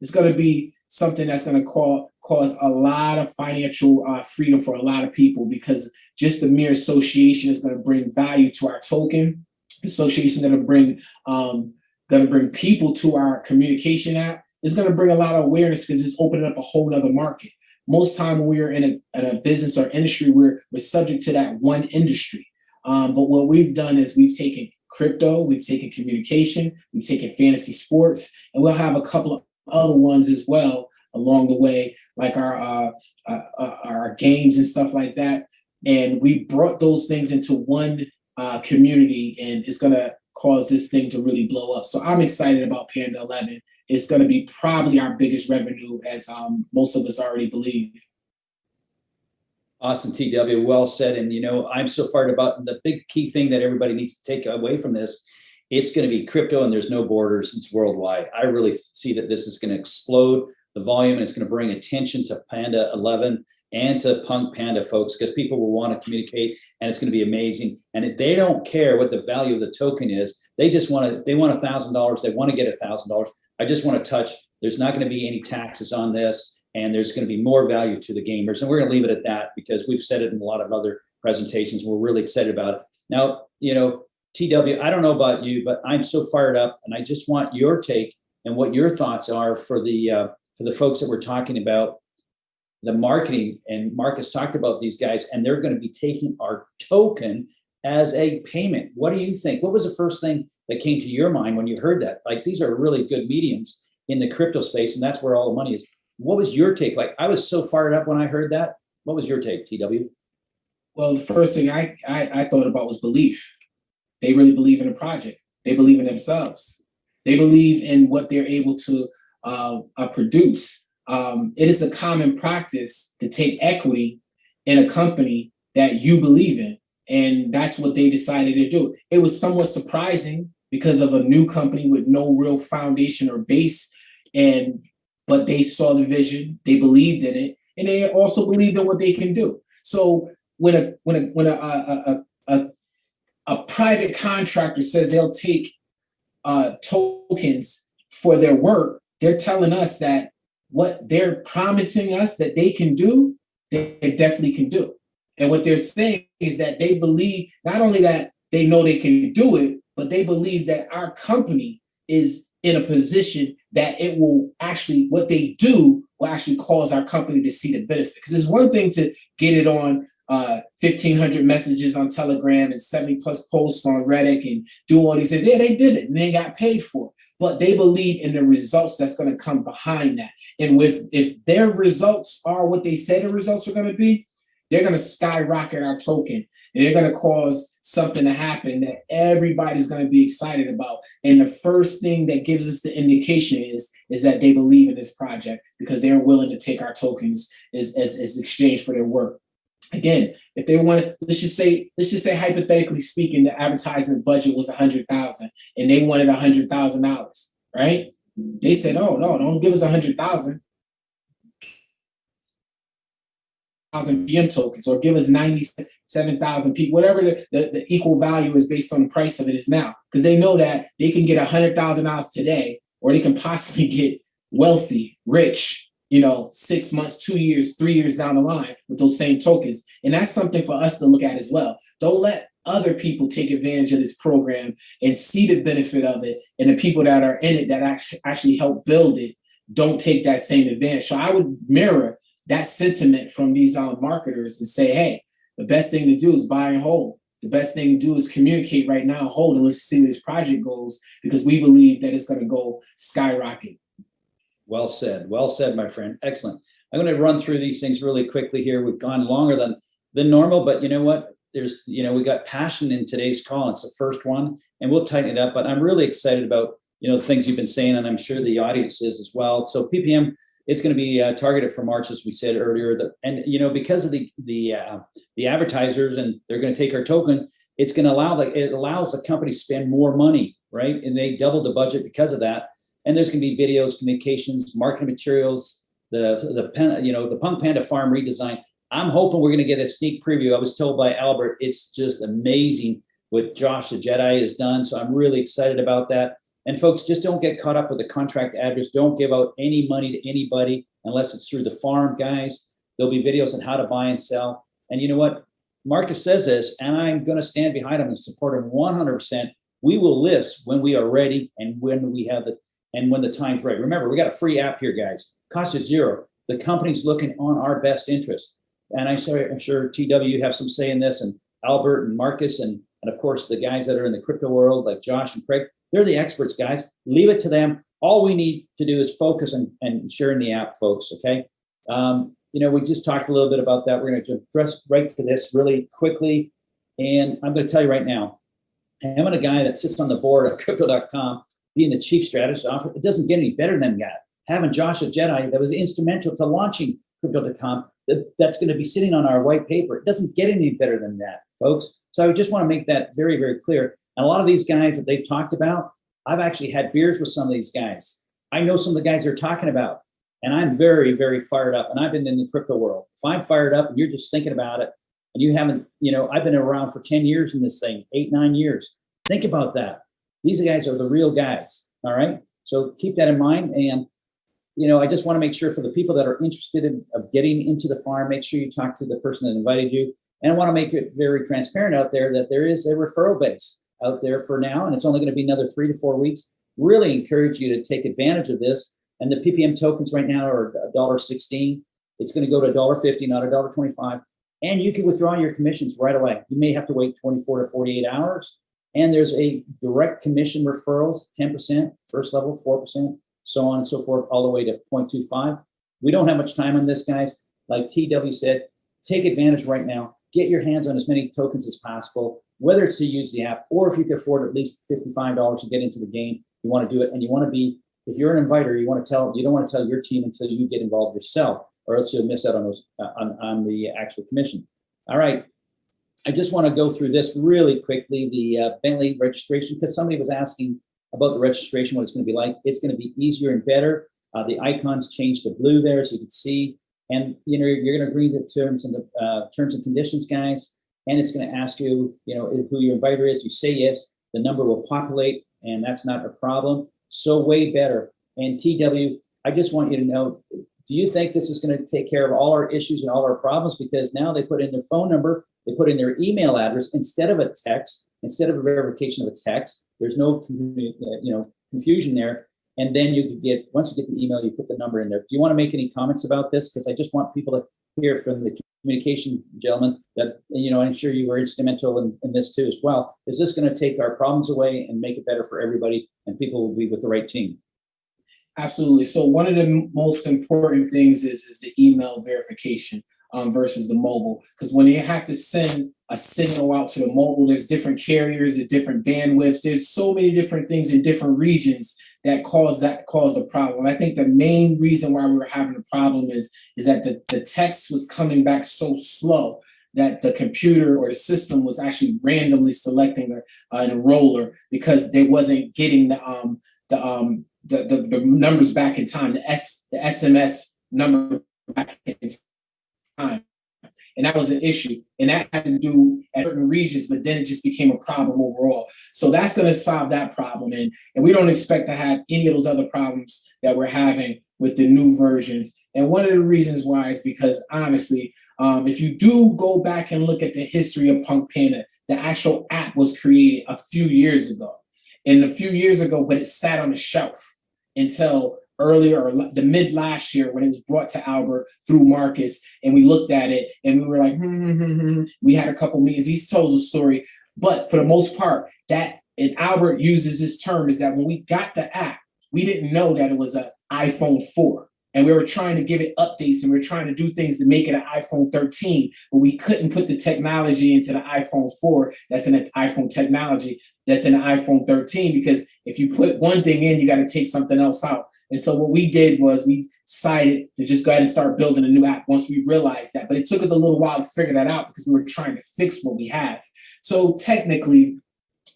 it's going to be something that's going to call, cause a lot of financial uh, freedom for a lot of people because just the mere association is going to bring value to our token. association that'll bring um, gonna bring people to our communication app. It's gonna bring a lot of awareness because it's opening up a whole other market. Most time when we are in a, in a business or industry, we're we're subject to that one industry. Um, but what we've done is we've taken crypto, we've taken communication, we've taken fantasy sports, and we'll have a couple of other ones as well along the way, like our uh, uh, uh, our games and stuff like that. And we brought those things into one uh, community, and it's gonna cause this thing to really blow up. So I'm excited about Panda 11. It's gonna be probably our biggest revenue, as um, most of us already believe.
Awesome, TW. Well said. And you know, I'm so fired about the big key thing that everybody needs to take away from this. It's going to be crypto and there's no borders. It's worldwide. I really see that this is going to explode the volume and it's going to bring attention to Panda 11 and to Punk Panda folks because people will want to communicate and it's going to be amazing. And if they don't care what the value of the token is, they just want to, if they want a thousand dollars, they want to get a thousand dollars. I just want to touch, there's not going to be any taxes on this and there's going to be more value to the gamers. And we're going to leave it at that because we've said it in a lot of other presentations. We're really excited about it. Now, you know, TW, I don't know about you, but I'm so fired up and I just want your take and what your thoughts are for the uh, for the folks that we're talking about the marketing and Marcus talked about these guys and they're going to be taking our token as a payment. What do you think? What was the first thing that came to your mind when you heard that? Like these are really good mediums in the crypto space and that's where all the money is. What was your take? Like I was so fired up when I heard that. What was your take, TW?
Well, the first thing I, I, I thought about was belief. They really believe in the project. They believe in themselves. They believe in what they're able to uh, uh, produce. Um, it is a common practice to take equity in a company that you believe in. And that's what they decided to do. It was somewhat surprising because of a new company with no real foundation or base. And but they saw the vision, they believed in it, and they also believed in what they can do. So when a when a when a a, a, a, a private contractor says they'll take uh, tokens for their work, they're telling us that what they're promising us that they can do, they definitely can do. And what they're saying is that they believe not only that they know they can do it, but they believe that our company is in a position that it will actually, what they do will actually cause our company to see the benefit. Because it's one thing to get it on uh, 1500 messages on Telegram and 70 plus posts on Reddit and do all these things. Yeah, they did it and they got paid for it. But they believe in the results that's going to come behind that. And with if their results are what they say the results are going to be, they're going to skyrocket our token and they're going to cause something to happen that everybody's going to be excited about. And the first thing that gives us the indication is is that they believe in this project because they're willing to take our tokens as, as, as exchange for their work. Again, if they want let's just say, let's just say hypothetically speaking, the advertisement budget was a hundred thousand and they wanted a hundred thousand dollars, right? They said, oh no, don't give us a hundred thousand. Thousand tokens, or give us ninety-seven thousand people, whatever the, the, the equal value is based on the price of it is now. Because they know that they can get a hundred thousand dollars today, or they can possibly get wealthy, rich, you know, six months, two years, three years down the line with those same tokens. And that's something for us to look at as well. Don't let other people take advantage of this program and see the benefit of it. And the people that are in it that actually actually help build it don't take that same advantage. So I would mirror that sentiment from these um, marketers and say, hey, the best thing to do is buy and hold. The best thing to do is communicate right now, hold, and let's see where this project goes because we believe that it's going to go skyrocket.
Well said. Well said, my friend. Excellent. I'm going to run through these things really quickly here. We've gone longer than than normal, but you know what? There's, you know, we got passion in today's call. It's the first one, and we'll tighten it up. But I'm really excited about you know the things you've been saying, and I'm sure the audience is as well. So PPM, it's going to be uh, targeted for March, as we said earlier. The, and you know because of the the uh, the advertisers, and they're going to take our token. It's going to allow the it allows the company to spend more money, right? And they doubled the budget because of that and there's going to be videos, communications, marketing materials, the the pen, you know, the Punk Panda Farm redesign. I'm hoping we're going to get a sneak preview. I was told by Albert, it's just amazing what Josh the Jedi has done. So I'm really excited about that. And folks, just don't get caught up with the contract address. Don't give out any money to anybody unless it's through the farm, guys. There'll be videos on how to buy and sell. And you know what? Marcus says this, and I'm going to stand behind him and support him 100%. We will list when we are ready and when we have the, and when the time's right. Remember, we got a free app here, guys. Cost is zero. The company's looking on our best interest. And I'm sorry, I'm sure TW have some say in this and Albert and Marcus and, and of course the guys that are in the crypto world like Josh and Craig, they're the experts, guys. Leave it to them. All we need to do is focus and, and sharing the app, folks. Okay. Um, you know, we just talked a little bit about that. We're going to jump right to this really quickly. And I'm going to tell you right now, having a guy that sits on the board of crypto.com, being the chief strategist officer, it doesn't get any better than that. Having Joshua Jedi that was instrumental to launching crypto.com, that, that's going to be sitting on our white paper. It doesn't get any better than that, folks. So I just want to make that very, very clear. And a lot of these guys that they've talked about, I've actually had beers with some of these guys. I know some of the guys they're talking about, and I'm very, very fired up. And I've been in the crypto world. If I'm fired up and you're just thinking about it, and you haven't, you know, I've been around for 10 years in this thing, eight, nine years. Think about that. These guys are the real guys. All right. So keep that in mind. And, you know, I just want to make sure for the people that are interested in of getting into the farm, make sure you talk to the person that invited you. And I want to make it very transparent out there that there is a referral base out there for now, and it's only going to be another three to four weeks. Really encourage you to take advantage of this. And the PPM tokens right now are $1.16. It's going to go to $1.50, not $1.25. And you can withdraw your commissions right away. You may have to wait 24 to 48 hours. And there's a direct commission referrals, 10%, first level, 4%, so on and so forth, all the way to 0.25. We don't have much time on this, guys. Like TW said, take advantage right now. Get your hands on as many tokens as possible, whether it's to use the app or if you can afford at least $55 to get into the game, you want to do it. And you want to be, if you're an inviter, you want to tell, you don't want to tell your team until you get involved yourself or else you'll miss out on those uh, on, on the actual commission. All right. I just want to go through this really quickly, the uh, Bentley registration, because somebody was asking about the registration, what it's going to be like. It's going to be easier and better. Uh, the icons change to blue there, so you can see. And you know you're going to agree to terms and the uh, terms and conditions, guys. And it's going to ask you, you know, who your inviter is. You say yes, the number will populate, and that's not a problem. So way better. And TW, I just want you to know do you think this is going to take care of all our issues and all our problems? Because now they put in their phone number, they put in their email address instead of a text, instead of a verification of a text. There's no you know confusion there. And then you could get once you get the email, you put the number in there. Do you want to make any comments about this? Because I just want people to hear from the communication gentleman that you know I'm sure you were instrumental in, in this too as well. Is this going to take our problems away and make it better for everybody, and people will be with the right team?
Absolutely. So one of the most important things is is the email verification um, versus the mobile, because when you have to send a signal out to the mobile, there's different carriers at different bandwidths. There's so many different things in different regions that cause that cause the problem. I think the main reason why we were having a problem is is that the, the text was coming back so slow that the computer or the system was actually randomly selecting a, an enroller because they wasn't getting the um the um the, the, the numbers back in time, the S the SMS number back in time. And that was an issue. And that had to do at certain regions, but then it just became a problem overall. So that's going to solve that problem. And, and we don't expect to have any of those other problems that we're having with the new versions. And one of the reasons why is because honestly, um, if you do go back and look at the history of Punk Panda, the actual app was created a few years ago. And a few years ago, but it sat on the shelf until earlier or the mid last year when it was brought to Albert through Marcus, and we looked at it and we were like, hmm, hmm, hmm, we had a couple meetings. He tells a story, but for the most part, that and Albert uses this term is that when we got the app, we didn't know that it was an iPhone 4. And we were trying to give it updates and we are trying to do things to make it an iPhone 13, but we couldn't put the technology into the iPhone 4 that's in the iPhone technology that's in the iPhone 13 because if you put one thing in, you got to take something else out. And so what we did was we decided to just go ahead and start building a new app once we realized that. But it took us a little while to figure that out because we were trying to fix what we have. So technically,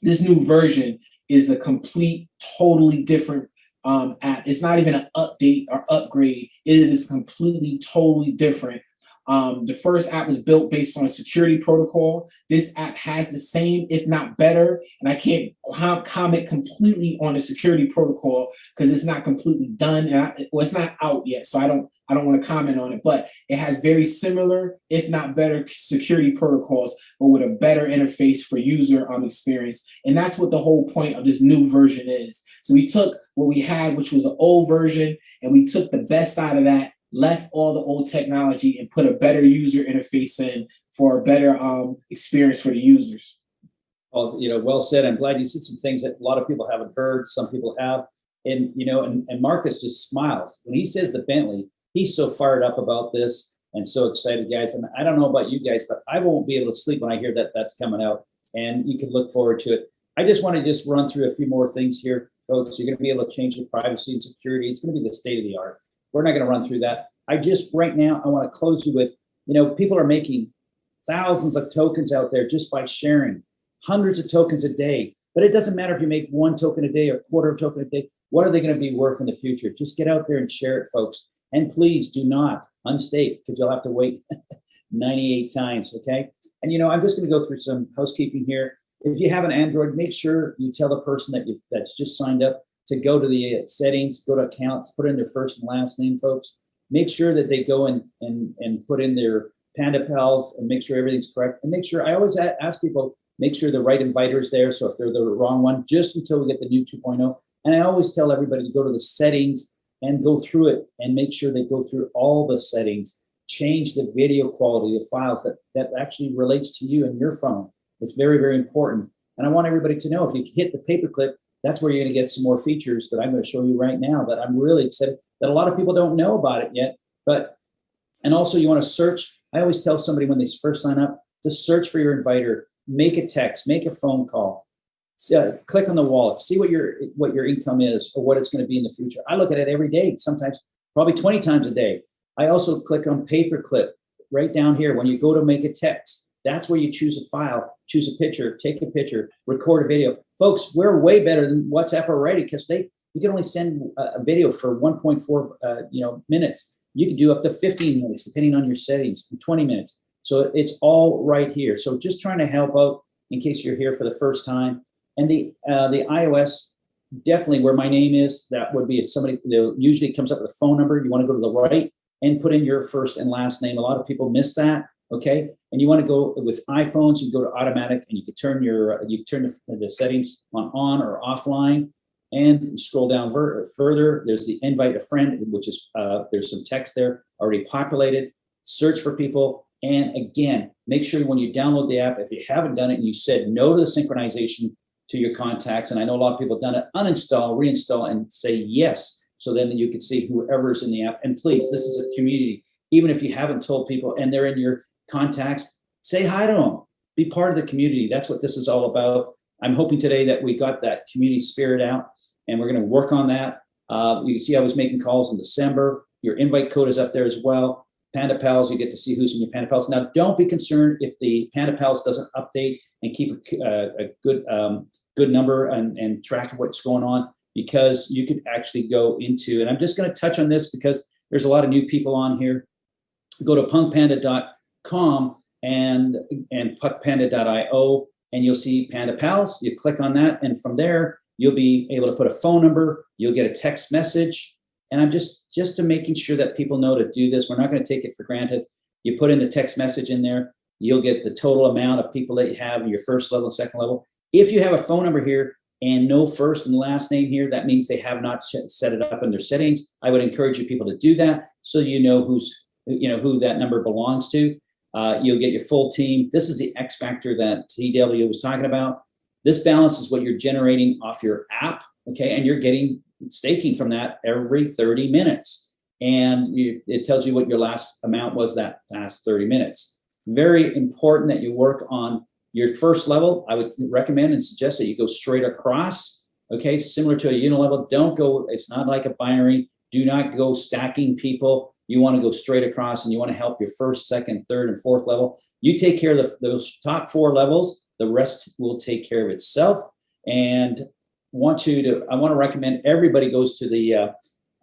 this new version is a complete, totally different um, app. It's not even an update or upgrade. It is completely, totally different. Um, the first app was built based on a security protocol. This app has the same, if not better. And I can't com- comment completely on the security protocol because it's not completely done. And I, well, it's not out yet, so I don't I don't want to comment on it, but it has very similar, if not better, security protocols, but with a better interface for user um, experience. And that's what the whole point of this new version is. So we took what we had, which was an old version, and we took the best out of that, left all the old technology, and put a better user interface in for a better um, experience for the users.
Well, you know, well said. I'm glad you said some things that a lot of people haven't heard. Some people have. And, you know, and, and Marcus just smiles. When he says the Bentley, he's so fired up about this and so excited, guys. And I don't know about you guys, but I won't be able to sleep when I hear that that's coming out. And you can look forward to it. I just want to just run through a few more things here, folks. You're going to be able to change your privacy and security. It's going to be the state of the art. We're not going to run through that. I just right now, I want to close you with, you know, people are making thousands of tokens out there just by sharing hundreds of tokens a day. But it doesn't matter if you make one token a day or quarter of token a day. What are they going to be worth in the future? Just get out there and share it, folks. And please do not unstake because you'll have to wait 98 times. Okay. And you know, I'm just going to go through some housekeeping here. If you have an Android, make sure you tell the person that you've that's just signed up to go to the uh, settings, go to accounts, put in their first and last name, folks. Make sure that they go and and and put in their Panda Pals and make sure everything's correct. And make sure I always ask people make sure the right inviter is there. So if they're the wrong one, just until we get the new 2.0. And I always tell everybody to go to the settings and go through it and make sure they go through all the settings, change the video quality of files that, that actually relates to you and your phone. It's very, very important. And I want everybody to know if you hit the paperclip, that's where you're going to get some more features that I'm going to show you right now that I'm really excited that a lot of people don't know about it yet. But, and also you want to search. I always tell somebody when they first sign up to search for your inviter, make a text, make a phone call, uh, click on the wallet, see what your what your income is or what it's going to be in the future. I look at it every day, sometimes probably 20 times a day. I also click on paperclip right down here when you go to make a text. That's where you choose a file, choose a picture, take a picture, record a video. Folks, we're way better than WhatsApp already because they you can only send a, video for 1.4 uh, you know minutes. You can do up to 15 minutes depending on your settings, 20 minutes. So it's all right here. So just trying to help out in case you're here for the first time. And the uh, the iOS, definitely where my name is, that would be if somebody, usually comes up with a phone number. You want to go to the right and put in your first and last name. A lot of people miss that. Okay. And you want to go with iPhones, you go to automatic and you can turn your, you turn the, the settings on on or offline and scroll down further. There's the invite a friend, which is, uh, there's some text there already populated. Search for people. And again, make sure when you download the app, if you haven't done it and you said no to the synchronization, to your contacts. And I know a lot of people have done it, uninstall, reinstall, and say yes. So then you can see whoever's in the app. And please, this is a community. Even if you haven't told people and they're in your contacts, say hi to them. Be part of the community. That's what this is all about. I'm hoping today that we got that community spirit out and we're going to work on that. Uh, you can see I was making calls in December. Your invite code is up there as well. Panda Pals, you get to see who's in your Panda Pals. Now, don't be concerned if the Panda Pals doesn't update and keep a, uh, a good um, good number and, and track of what's going on because you could actually go into, and I'm just going to touch on this because there's a lot of new people on here. Go to punkpanda.com and, and punkpanda.io and you'll see Panda Pals. You click on that and from there, you'll be able to put a phone number, you'll get a text message. And I'm just, just to making sure that people know to do this. We're not going to take it for granted. You put in the text message in there, you'll get the total amount of people that you have in your first level, second level. If you have a phone number here and no first and last name here, that means they have not set it up in their settings. I would encourage you people to do that so you know who's you know who that number belongs to. Uh, you'll get your full team. This is the X factor that TW was talking about. This balance is what you're generating off your app, okay? And you're getting staking from that every 30 minutes. And you, it tells you what your last amount was that last 30 minutes. Very important that you work on your first level, I would recommend and suggest that you go straight across, okay? Similar to a unilevel, don't go, it's not like a binary. Do not go stacking people. You wanna go straight across and you wanna help your first, second, third, and fourth level. You take care of the, those top four levels, the rest will take care of itself. And want you to, I wanna recommend everybody goes to the uh,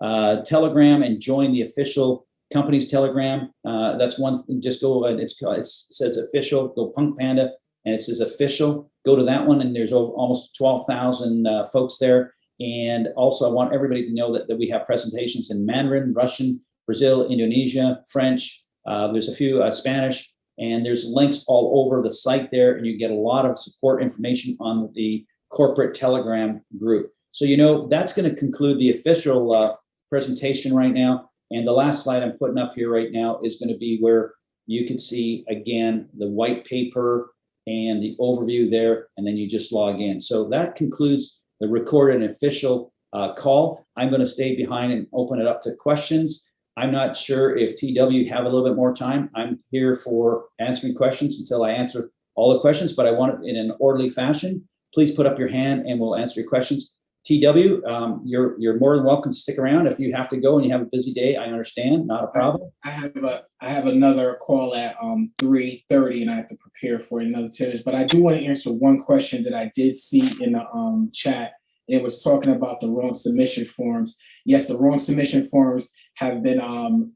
uh, Telegram and join the official company's Telegram. Uh, that's one, thing. just go, it's, it says official, go Punk Panda and it says official. Go to that one, and there's over almost 12,000 uh, folks there. And also, I want everybody to know that, that we have presentations in Mandarin, Russian, Brazil, Indonesia, French. Uh, there's a few uh, Spanish, and there's links all over the site there, and you get a lot of support information on the corporate Telegram group. So you know that's going to conclude the official uh, presentation right now. And the last slide I'm putting up here right now is going to be where you can see again the white paper and the overview there, and then you just log in. So that concludes the recorded official uh, call. I'm going to stay behind and open it up to questions. I'm not sure if TW have a little bit more time. I'm here for answering questions until I answer all the questions, but I want it in an orderly fashion. Please put up your hand and we'll answer your questions. TW, um, you're you're more than welcome to stick around. If you have to go and you have a busy day, I understand, not a problem.
I have a I have another call at um three thirty and I have to prepare for another ten minutes. But I do want to answer one question that I did see in the um chat. It was talking about the wrong submission forms. Yes, the wrong submission forms have been um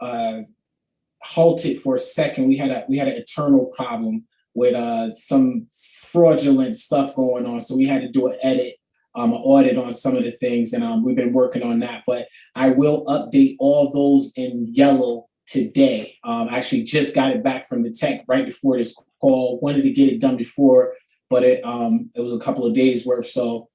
uh halted for a second. We had a we had an internal problem with uh some fraudulent stuff going on. So we had to do an edit um, an audit on some of the things, and um, we've been working on that. But I will update all those in yellow today. Um, I actually just got it back from the tech right before this call. Wanted to get it done before, but it um, it was a couple of days worth. So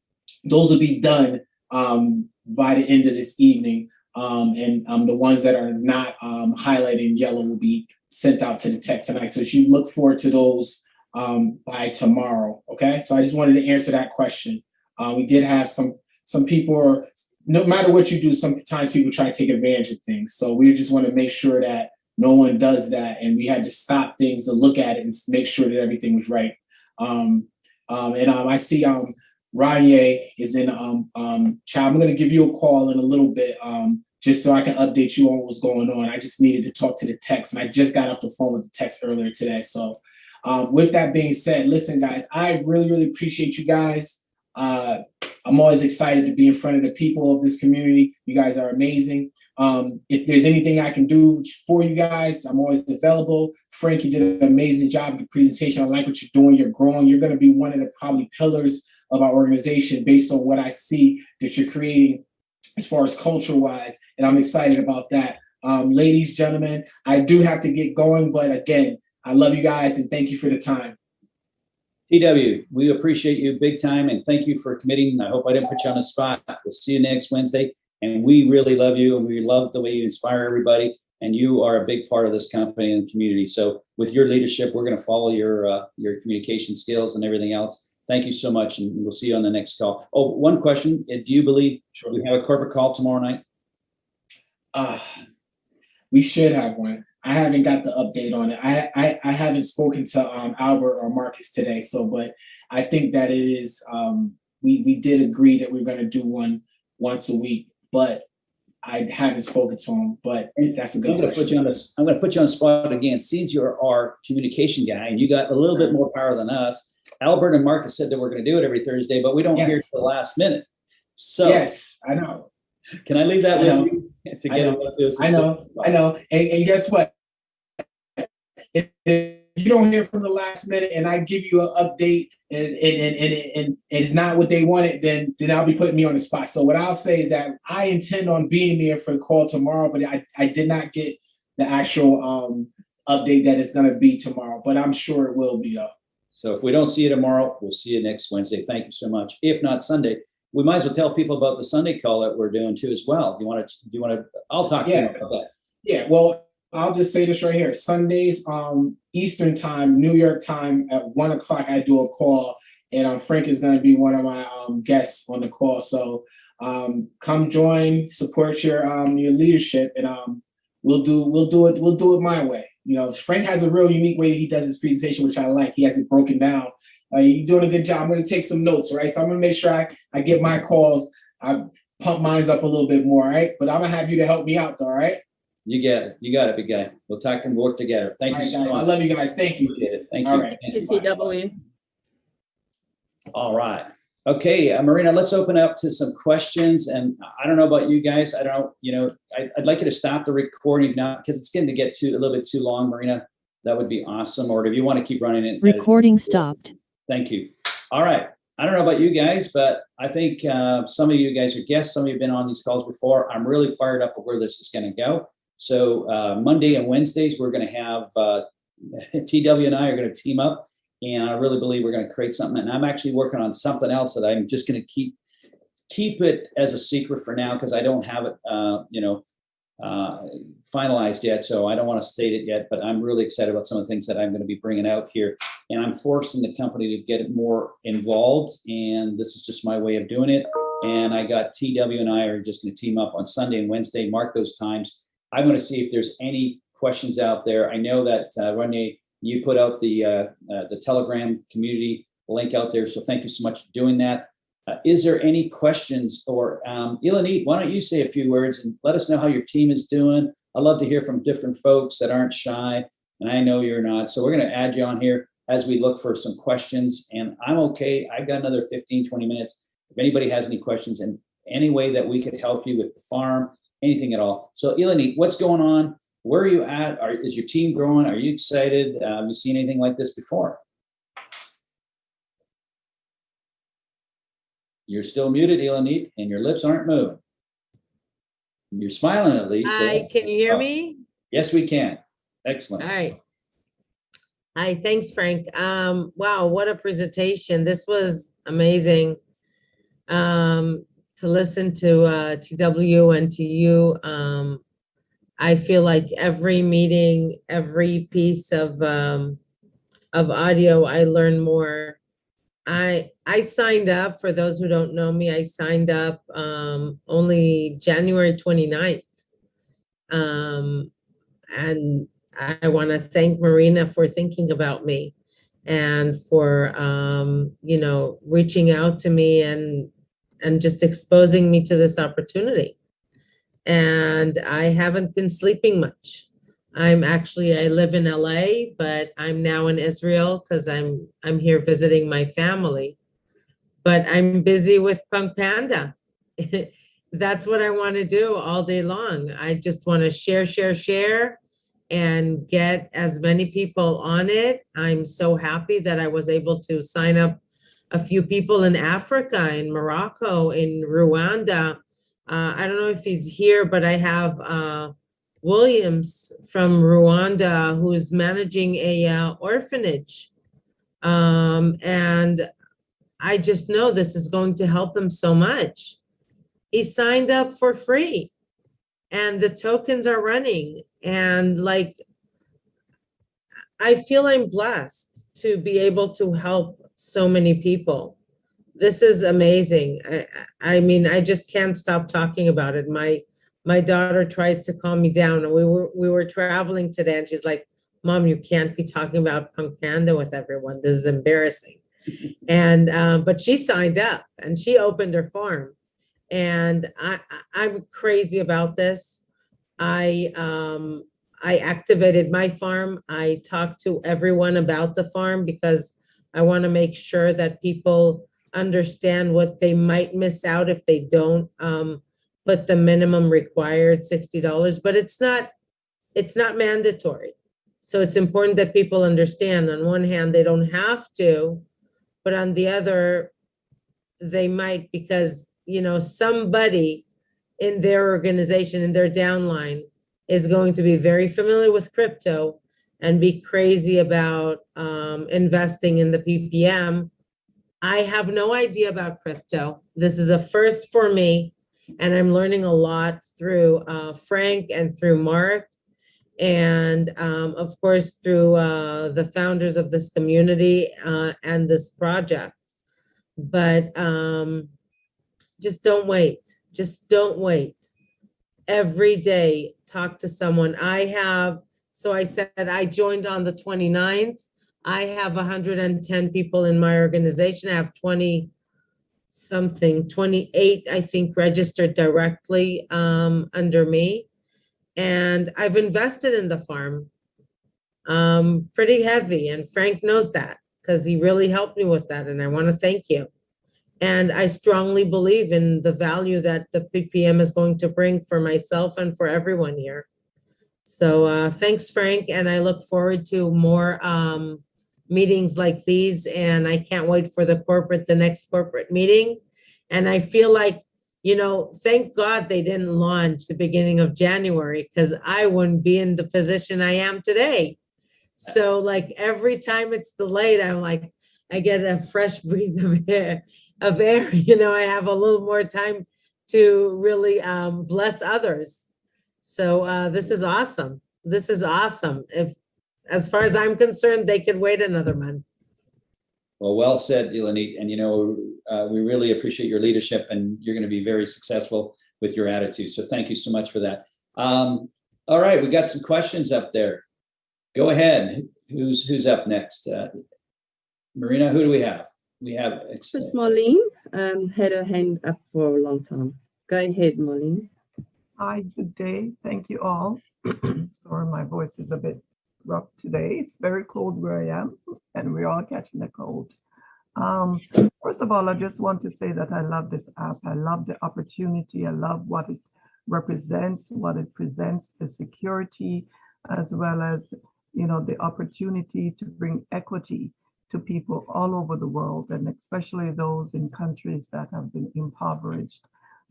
those will be done um, by the end of this evening. Um, and um, the ones that are not um, highlighted in yellow will be sent out to the tech tonight. So you look forward to those um, by tomorrow. Okay. So I just wanted to answer that question. Uh, we did have some some people no matter what you do, sometimes people try to take advantage of things. So we just want to make sure that no one does that, and we had to stop things to look at it and make sure that everything was right. Um, um, and I see um, Ranye is in um, um. I'm going to give you a call in a little bit um, just so I can update you on what's going on. I just needed to talk to the techs, and I just got off the phone with the techs earlier today. So um, with that being said, listen, guys, I really, really appreciate you guys. Uh, I'm always excited to be in front of the people of this community. You guys are amazing. Um, if there's anything I can do for you guys, I'm always available. Frank, you did an amazing job with the presentation. I like what you're doing. You're growing. You're going to be one of the probably pillars of our organization based on what I see that you're creating as far as culture wise. And I'm excited about that. Um, ladies, gentlemen, I do have to get going, but again, I love you guys and thank you for the time.
TW, we appreciate you big time and thank you for committing. I hope I didn't put you on the spot. We'll see you next Wednesday. And we really love you and we love the way you inspire everybody. And you are a big part of this company and community. So with your leadership, we're going to follow your uh, your communication skills and everything else. Thank you so much, and we'll see you on the next call. Oh, one question: Do you believe we have a corporate call tomorrow night?
Uh, we should have one. I haven't got the update on it. I I, I haven't spoken to um, Albert or Marcus today, so but I think that it is. Um, we we did agree that we are going to do one once a week, but I haven't spoken to him. But that's a
I'm going to put you on this. I'm going to put you on the spot again. Since you're our communication guy and you got a little bit more power than us, Albert and Marcus said that we're going to do it every Thursday, but we don't hear
Yes.
to the last minute. So
Yes, I know.
can I leave that
I know.
with you to
I
get
know.
to?
I know, I know. And, and guess what? If, you don't hear from the last minute and I give you an update and, and, and, and, and it's not what they wanted, then then I'll be putting me on the spot. So what I'll say is that I intend on being there for the call tomorrow, but I, I did not get the actual um update that it's gonna be tomorrow, but I'm sure it will be though.
So if we don't see you tomorrow, we'll see you next Wednesday. Thank you so much. If not Sunday, we might as well tell people about the Sunday call that we're doing too as well. Do you want to, do you want to, I'll talk to you
Yeah.
about that.
Yeah, well, I'll just say this right here. Sundays, um, Eastern time, New York time at one o'clock, I do a call, and um, Frank is going to be one of my um, guests on the call. So um, come join, support your um, your leadership, and um, we'll do we'll do it we'll do it my way. You know, Frank has a real unique way that he does his presentation, which I like. He has it broken down. Uh, you're doing a good job. I'm going to take some notes, right? So I'm going to make sure I, I get my calls. I pump mine up a little bit more, right? But I'm gonna have you to help me out, all right?
You get it. You got it, big guy. We'll talk and work together. Thank
All
you
right,
so
guys. I love you guys. Thank you.
Appreciate it. Thank you.
All right.
TW.
All right. Okay, uh, Marina, let's open up to some questions. And I don't know about you guys. I don't, you know, I, I'd like you to stop the recording now because it's getting to get too a little bit too long, Marina. That would be awesome. Or if you want to keep running it.
Recording stopped.
Thank you. All right. I don't know about you guys, but I think uh, some of you guys are guests. Some of you have been on these calls before. I'm really fired up of where this is going to go. So uh, Monday and Wednesdays, we're going to have uh, TW and I are going to team up, and I really believe we're going to create something. And I'm actually working on something else that I'm just going to keep keep it as a secret for now because I don't have it, uh, you know, uh, finalized yet. So I don't want to state it yet, but I'm really excited about some of the things that I'm going to be bringing out here. And I'm forcing the company to get more involved. And this is just my way of doing it. And I got TW and I are just going to team up on Sunday and Wednesday, mark those times. I'm going to see if there's any questions out there. I know that uh, Renee, you put out the uh, uh, the Telegram community link out there. So thank you so much for doing that. Uh, is there any questions or um, Ilanit, why don't you say a few words and let us know how your team is doing? I love to hear from different folks that aren't shy, and I know you're not. So we're going to add you on here as we look for some questions. And I'm okay. I've got another 15, 20 minutes. If anybody has any questions in any way that we could help you with the farm, anything at all. So Ilanit, what's going on? Where are you at? Are, is your team growing? Are you excited? Uh, have you seen anything like this before? You're still muted, Ilanit, and your lips aren't moving. You're smiling at least. so
Hi, can you hear
oh,
me?
Yes, we can. Excellent.
All right. Hi, thanks, Frank. Um, wow, what a presentation. This was amazing. Um, to listen to uh TW and to you. Um, I feel like every meeting, every piece of um of audio, I learn more. I I signed up, for those who don't know me, I signed up um only January 29th. Um, and I want to thank Marina for thinking about me and for, um, you know, reaching out to me and, and just exposing me to this opportunity. And I haven't been sleeping much. I'm actually, I live in LA, but I'm now in Israel because I'm, I'm here visiting my family. But I'm busy with Punk Panda. That's what I want to do all day long. I just want to share, share, share and get as many people on it. I'm so happy that I was able to sign up a few people in Africa, in Morocco, in Rwanda. Uh, I don't know if he's here, but I have uh, Williams from Rwanda who's managing a uh, orphanage. Um, and I just know this is going to help him so much. He signed up for free and the tokens are running and like I feel I'm blessed to be able to help so many people. This is amazing. I, I mean, I just can't stop talking about it. My my daughter tries to calm me down. We were we were traveling today, and she's like, "Mom, you can't be talking about Punk Panda with everyone. This is embarrassing." and um, but she signed up and she opened her farm, and I, I I'm crazy about this. I um I activated my farm. I talked to everyone about the farm because I want to make sure that people understand what they might miss out if they don't um put the minimum required sixty dollars, but it's not it's not mandatory. So it's important that people understand on one hand, they don't have to, but on the other, they might because, you know, somebody in their organization, in their downline, is going to be very familiar with crypto and be crazy about um, investing in the PPM. I have no idea about crypto. This is a first for me, and I'm learning a lot through uh, Frank and through Mark, and um, of course through uh, the founders of this community uh, and this project. But um, just don't wait. Just don't wait. Every day, talk to someone. I have, so I said I joined on the 29th. I have 110 people in my organization. I have 20 something, 28, I think, registered directly um, under me. And I've invested in the farm um, pretty heavy. And Frank knows that because he really helped me with that. And I want to thank you. And I strongly believe in the value that the PPM is going to bring for myself and for everyone here. So uh, thanks, Frank. And I look forward to more um, meetings like these and I can't wait for the corporate, the next corporate meeting. And I feel like, you know, thank God they didn't launch the beginning of January because I wouldn't be in the position I am today. So like every time it's delayed, I'm like, I get a fresh breath of air, of air, you know, I have a little more time to really um, bless others. So uh, this is awesome. This is awesome. If, as far as I'm concerned, they could wait another month.
Well, well said, Eleni. And you know, uh, we really appreciate your leadership and you're going to be very successful with your attitude. So thank you so much for that. Um, all right, we got some questions up there. Go ahead. Who's who's up next? Uh, Marina, who do we have? We have
Miss Marlene um, had her hand up for a long time. Go ahead, Marlene.
Hi, good day. Thank you all. Sorry, my voice is a bit rough today. It's very cold where I am, and we're all catching the cold. Um, first of all, I just want to say that I love this app. I love the opportunity. I love what it represents, what it presents, the security, as well as, you know, the opportunity to bring equity to people all over the world, and especially those in countries that have been impoverished.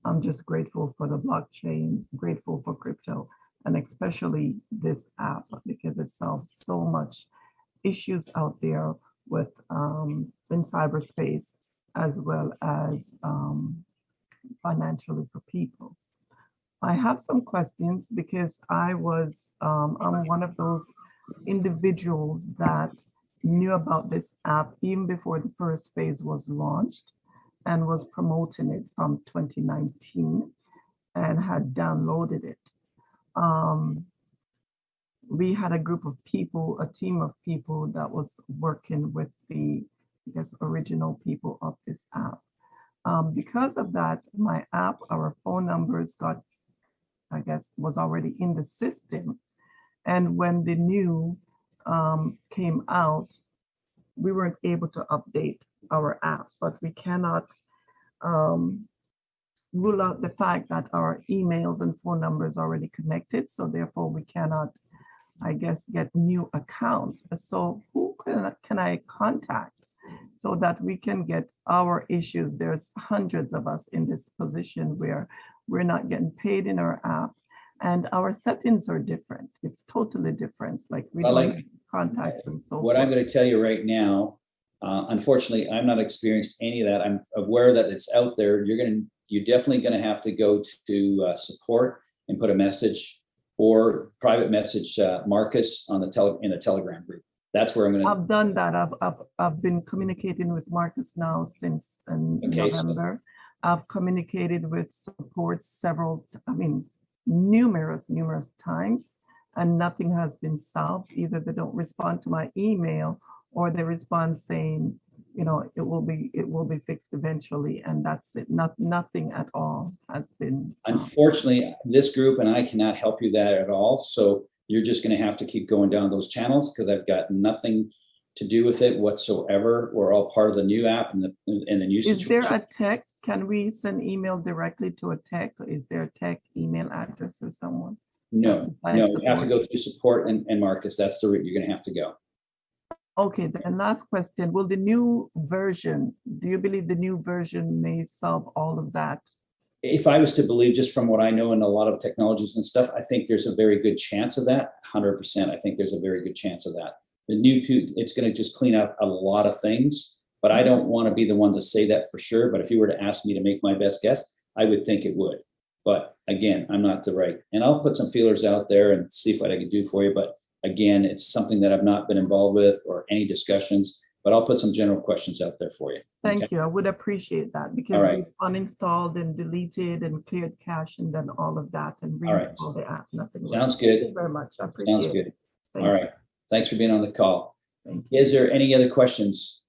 I'm just grateful for the blockchain, grateful for crypto, and especially this app because it solves so much issues out there with um, in cyberspace as well as um, financially for people. I have some questions because I was, um, I'm one of those individuals that knew about this app even before the first phase was launched and was promoting it from 2019 and had downloaded it. Um, we had a group of people, a team of people that was working with the, I guess, original people of this app. Um, because of that, my app, our phone numbers got, I guess, was already in the system. And when the new um, came out, we weren't able to update our app, but we cannot um, rule out the fact that our emails and phone numbers already connected. So therefore we cannot, I guess, get new accounts. So who can, can I contact so that we can get our issues? There's hundreds of us in this position where we're not getting paid in our app and our settings are different. It's totally different. Like we
like-
contacts and so
What I'm going to tell you right now, uh, unfortunately, I'm not experienced any of that. I'm aware that it's out there. You're going to, you're definitely going to have to go to uh, support and put a message or private message uh, Marcus on the tele, in the Telegram group. That's where I'm going to,
I've done that. I've, I've, I've been communicating with Marcus now since um,
Okay, so-
November. I've communicated with support several, I mean, numerous, numerous times, and nothing has been solved. Either they don't respond to my email or they respond saying, you know, it will be, it will be fixed eventually, and that's it. Not, nothing at all has been. um,
unfortunately, this group and I cannot help you that at all. So you're just going to have to keep going down those channels because I've got nothing to do with it whatsoever. We're all part of the new app and the, and the new
Is there a tech? Can we send email directly to a tech? Is there a tech email address or someone?
No,
I
no, you have to go through support and, and Marcus. That's the route you're going to have to go.
Okay, then last question. Will the new version, do you believe the new version may solve all of that?
if I was to believe just from what I know in a lot of technologies and stuff, I think there's a very good chance of that. Hundred percent. I think there's a very good chance of that. The new, it's going to just clean up a lot of things, but I don't want to be the one to say that for sure. But if you were to ask me to make my best guess, I would think it would. But again, I'm not the right, and I'll put some feelers out there and see what I can do for you. But again, it's something that I've not been involved with or any discussions, but I'll put some general questions out there for you. Okay.
Thank you. I would appreciate that because
right.
we've uninstalled and deleted and cleared cache and done all of that and
All right.
reinstalled the app. Nothing.
Sounds
Thank
good.
Thank you Very much. I appreciate
Sounds
it.
good.
Thank
All
you.
right. Thanks for being on the call.
Thank you.
Is there any other questions?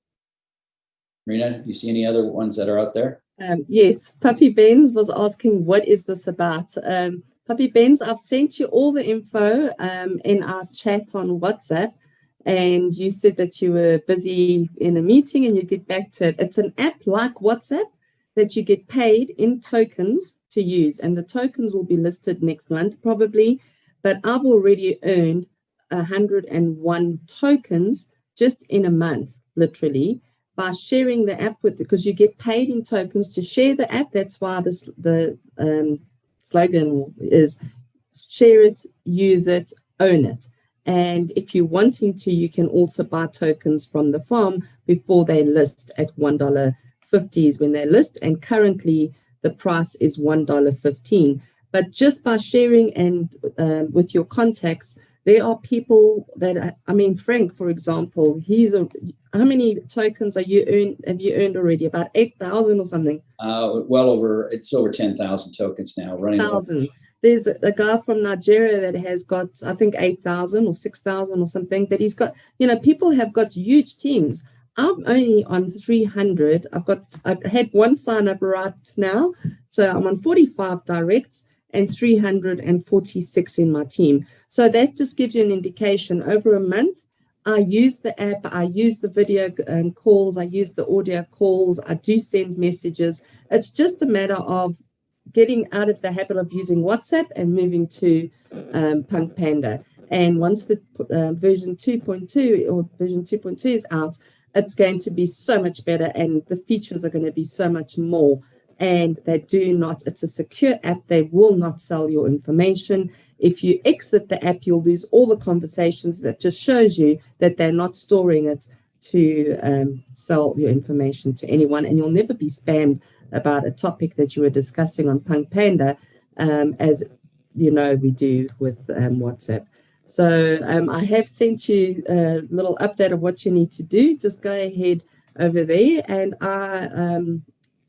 Marina, do you see any other ones that are out there?
Um, yes, Puppy Benz was asking, what is this about? Um, Puppy Benz, I've sent you all the info um, in our chat on WhatsApp, and you said that you were busy in a meeting and you get back to it. It's an app like WhatsApp that you get paid in tokens to use, and the tokens will be listed next month probably. But I've already earned 101 tokens just in a month, literally, by sharing the app with because you get paid in tokens to share the app. That's why this the um, slogan is share it, use it, own it. And if you're wanting to, you can also buy tokens from the farm before they list at $1.50 is when they list. And currently the price is $1.15. But just by sharing and um, with your contacts, there are people that I mean, Frank, for example, he's a how many tokens are you earned, have you earned already? About eight thousand or something.
Uh, well over, it's over 10,000 tokens now running. over-
thousand. There's a a guy from Nigeria that has got, I think, eight thousand or six thousand or something. But he's got, you know, people have got huge teams. I'm only on three hundred. I've got, I've had one sign up right now, so I'm on forty-five directs and three hundred and forty-six in my team. So that just gives you an indication. Over a month, I use the app, I use the video um, calls, I use the audio calls, I do send messages. It's just a matter of getting out of the habit of using WhatsApp and moving to um, Punk Panda. And once the uh, version 2.2 or version 2.2 is out, it's going to be so much better and the features are going to be so much more. And they do not, it's a secure app. They will not sell your information. If you exit the app, you'll lose all the conversations. That just shows you that they're not storing it to um, sell your information to anyone. And you'll never be spammed about a topic that you were discussing on Punk Panda, um, as you know we do with um, WhatsApp. So um, I have sent you a little update of what you need to do. Just go ahead over there, and I, um,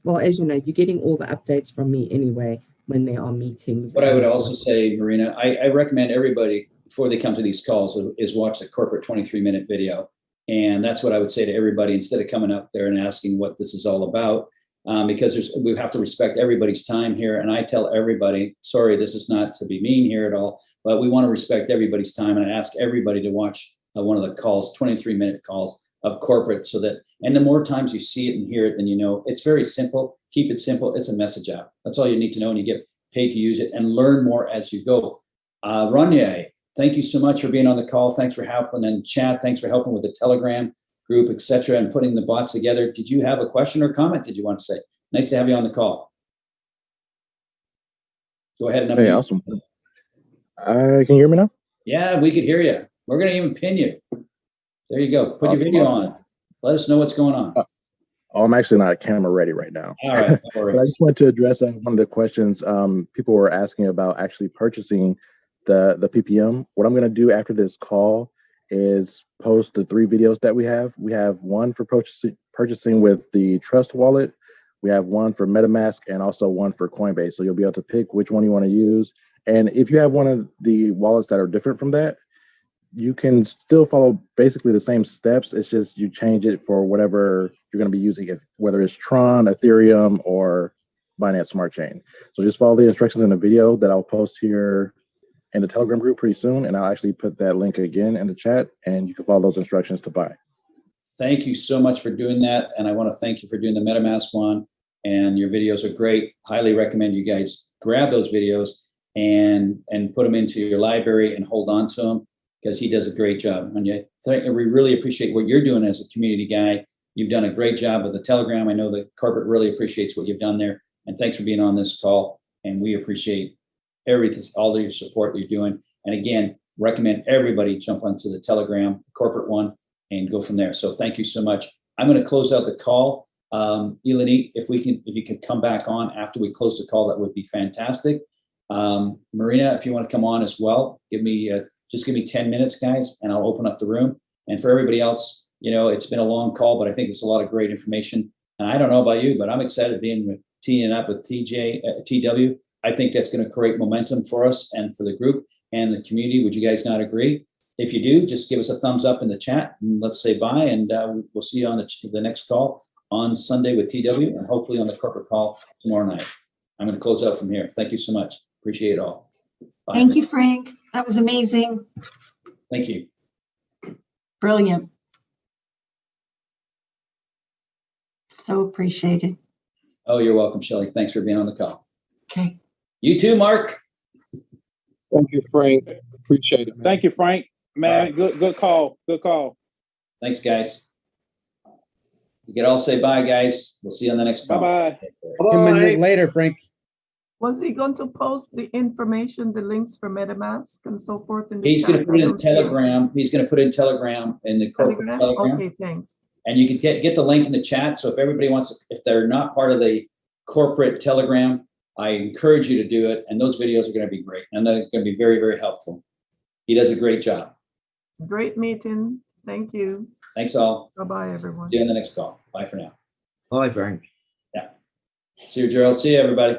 well, as you know, you're getting all the updates from me anyway when there are meetings.
What I would also say, Marina, I, I recommend everybody, before they come to these calls, is watch the corporate 23 minute video. And that's what I would say to everybody, instead of coming up there and asking what this is all about, um, because there's, we have to respect everybody's time here. And I tell everybody, sorry, this is not to be mean here at all, but we want to respect everybody's time. And I ask everybody to watch uh, one of the calls, 23 minute calls of corporate so that, and the more times you see it and hear it, then you know, it's very simple. Keep it simple. It's a message app. That's all you need to know. And you get paid to use it and learn more as you go. Uh, Ranye, thank you so much for being on the call. Thanks for helping. And Chad, thanks for helping with the Telegram group, etc., and putting the bots together. Did you have a question or comment? Did you want to say? Nice to have you on the call. Go ahead and
Hey, awesome. Uh, can you hear me now?
Yeah, we could hear you. We're gonna even pin you. There you go. Put your video
awesome.
on. Let us know what's going on.
Oh, I'm actually not camera ready right now.
All right. All
But I just wanted to address uh, one of the questions um, people were asking about actually purchasing the the PPM. What I'm going to do after this call is post the three videos that we have. We have one for purchasing purchasing with the Trust Wallet. We have one for MetaMask and also one for Coinbase. So you'll be able to pick which one you want to use. And if you have one of the wallets that are different from that, you can still follow basically the same steps. It's just you change it for whatever you're going to be using it, whether it's Tron, Ethereum, or Binance Smart Chain. So just follow the instructions in the video that I'll post here in the Telegram group pretty soon, and I'll actually put that link again in the chat, and you can follow those instructions to buy.
Thank you so much for doing that. And I want to thank you for doing the MetaMask one. And your videos are great. Highly recommend you guys grab those videos and and put them into your library and hold on to them because he does a great job. And you, we really appreciate what you're doing as a community guy. You've done a great job with the Telegram. I know the corporate really appreciates what you've done there. And thanks for being on this call. And we appreciate everything, all the support you're doing. And again, recommend everybody jump onto the Telegram corporate one and go from there. So thank you so much. I'm going to close out the call. Um, Eleni, if we can, if you could come back on after we close the call, that would be fantastic. Um, Marina, if you want to come on as well, give me uh, just give me 10 minutes, guys, and I'll open up the room. And for everybody else, you know, it's been a long call, but I think it's a lot of great information. And I don't know about you, but I'm excited being with teeing up with TJ, uh, TW. I think that's going to create momentum for us and for the group and the community. Would you guys not agree? If you do, just give us a thumbs up in the chat and let's say bye. And uh, we'll see you on the, the next call on Sunday with TW and hopefully on the corporate call tomorrow night. I'm going to close out from here. Thank you so much. Appreciate it all. Bye
Thank you, Frank. That was amazing.
Thank you.
Brilliant. So appreciated.
Oh, you're welcome, Shelley. Thanks for being on the call.
Okay.
You too, Mark.
Thank you, Frank. Appreciate it. Thank you, Frank. Man, good good call. Good call.
Thanks, guys. You can all say bye, guys. We'll see you on the next call.
Bye-bye.
Ten minutes later, Frank.
Was he going to post the information, the links for MetaMask and so forth in the
He's gonna put it in
don't see it.
Telegram. He's gonna put it in Telegram in the corporate
Telegram?
Telegram.
Okay, thanks.
And you can get, get the link in the chat. So if everybody wants, if they're not part of the corporate Telegram, I encourage you to do it. And those videos are gonna be great. And they're gonna be very, very helpful. He does a great job.
Great meeting. Thank you.
Thanks all.
Bye-bye, everyone.
See you on the next call. Bye for now.
Bye, Frank. Yeah.
See you, Gerald. See you, everybody.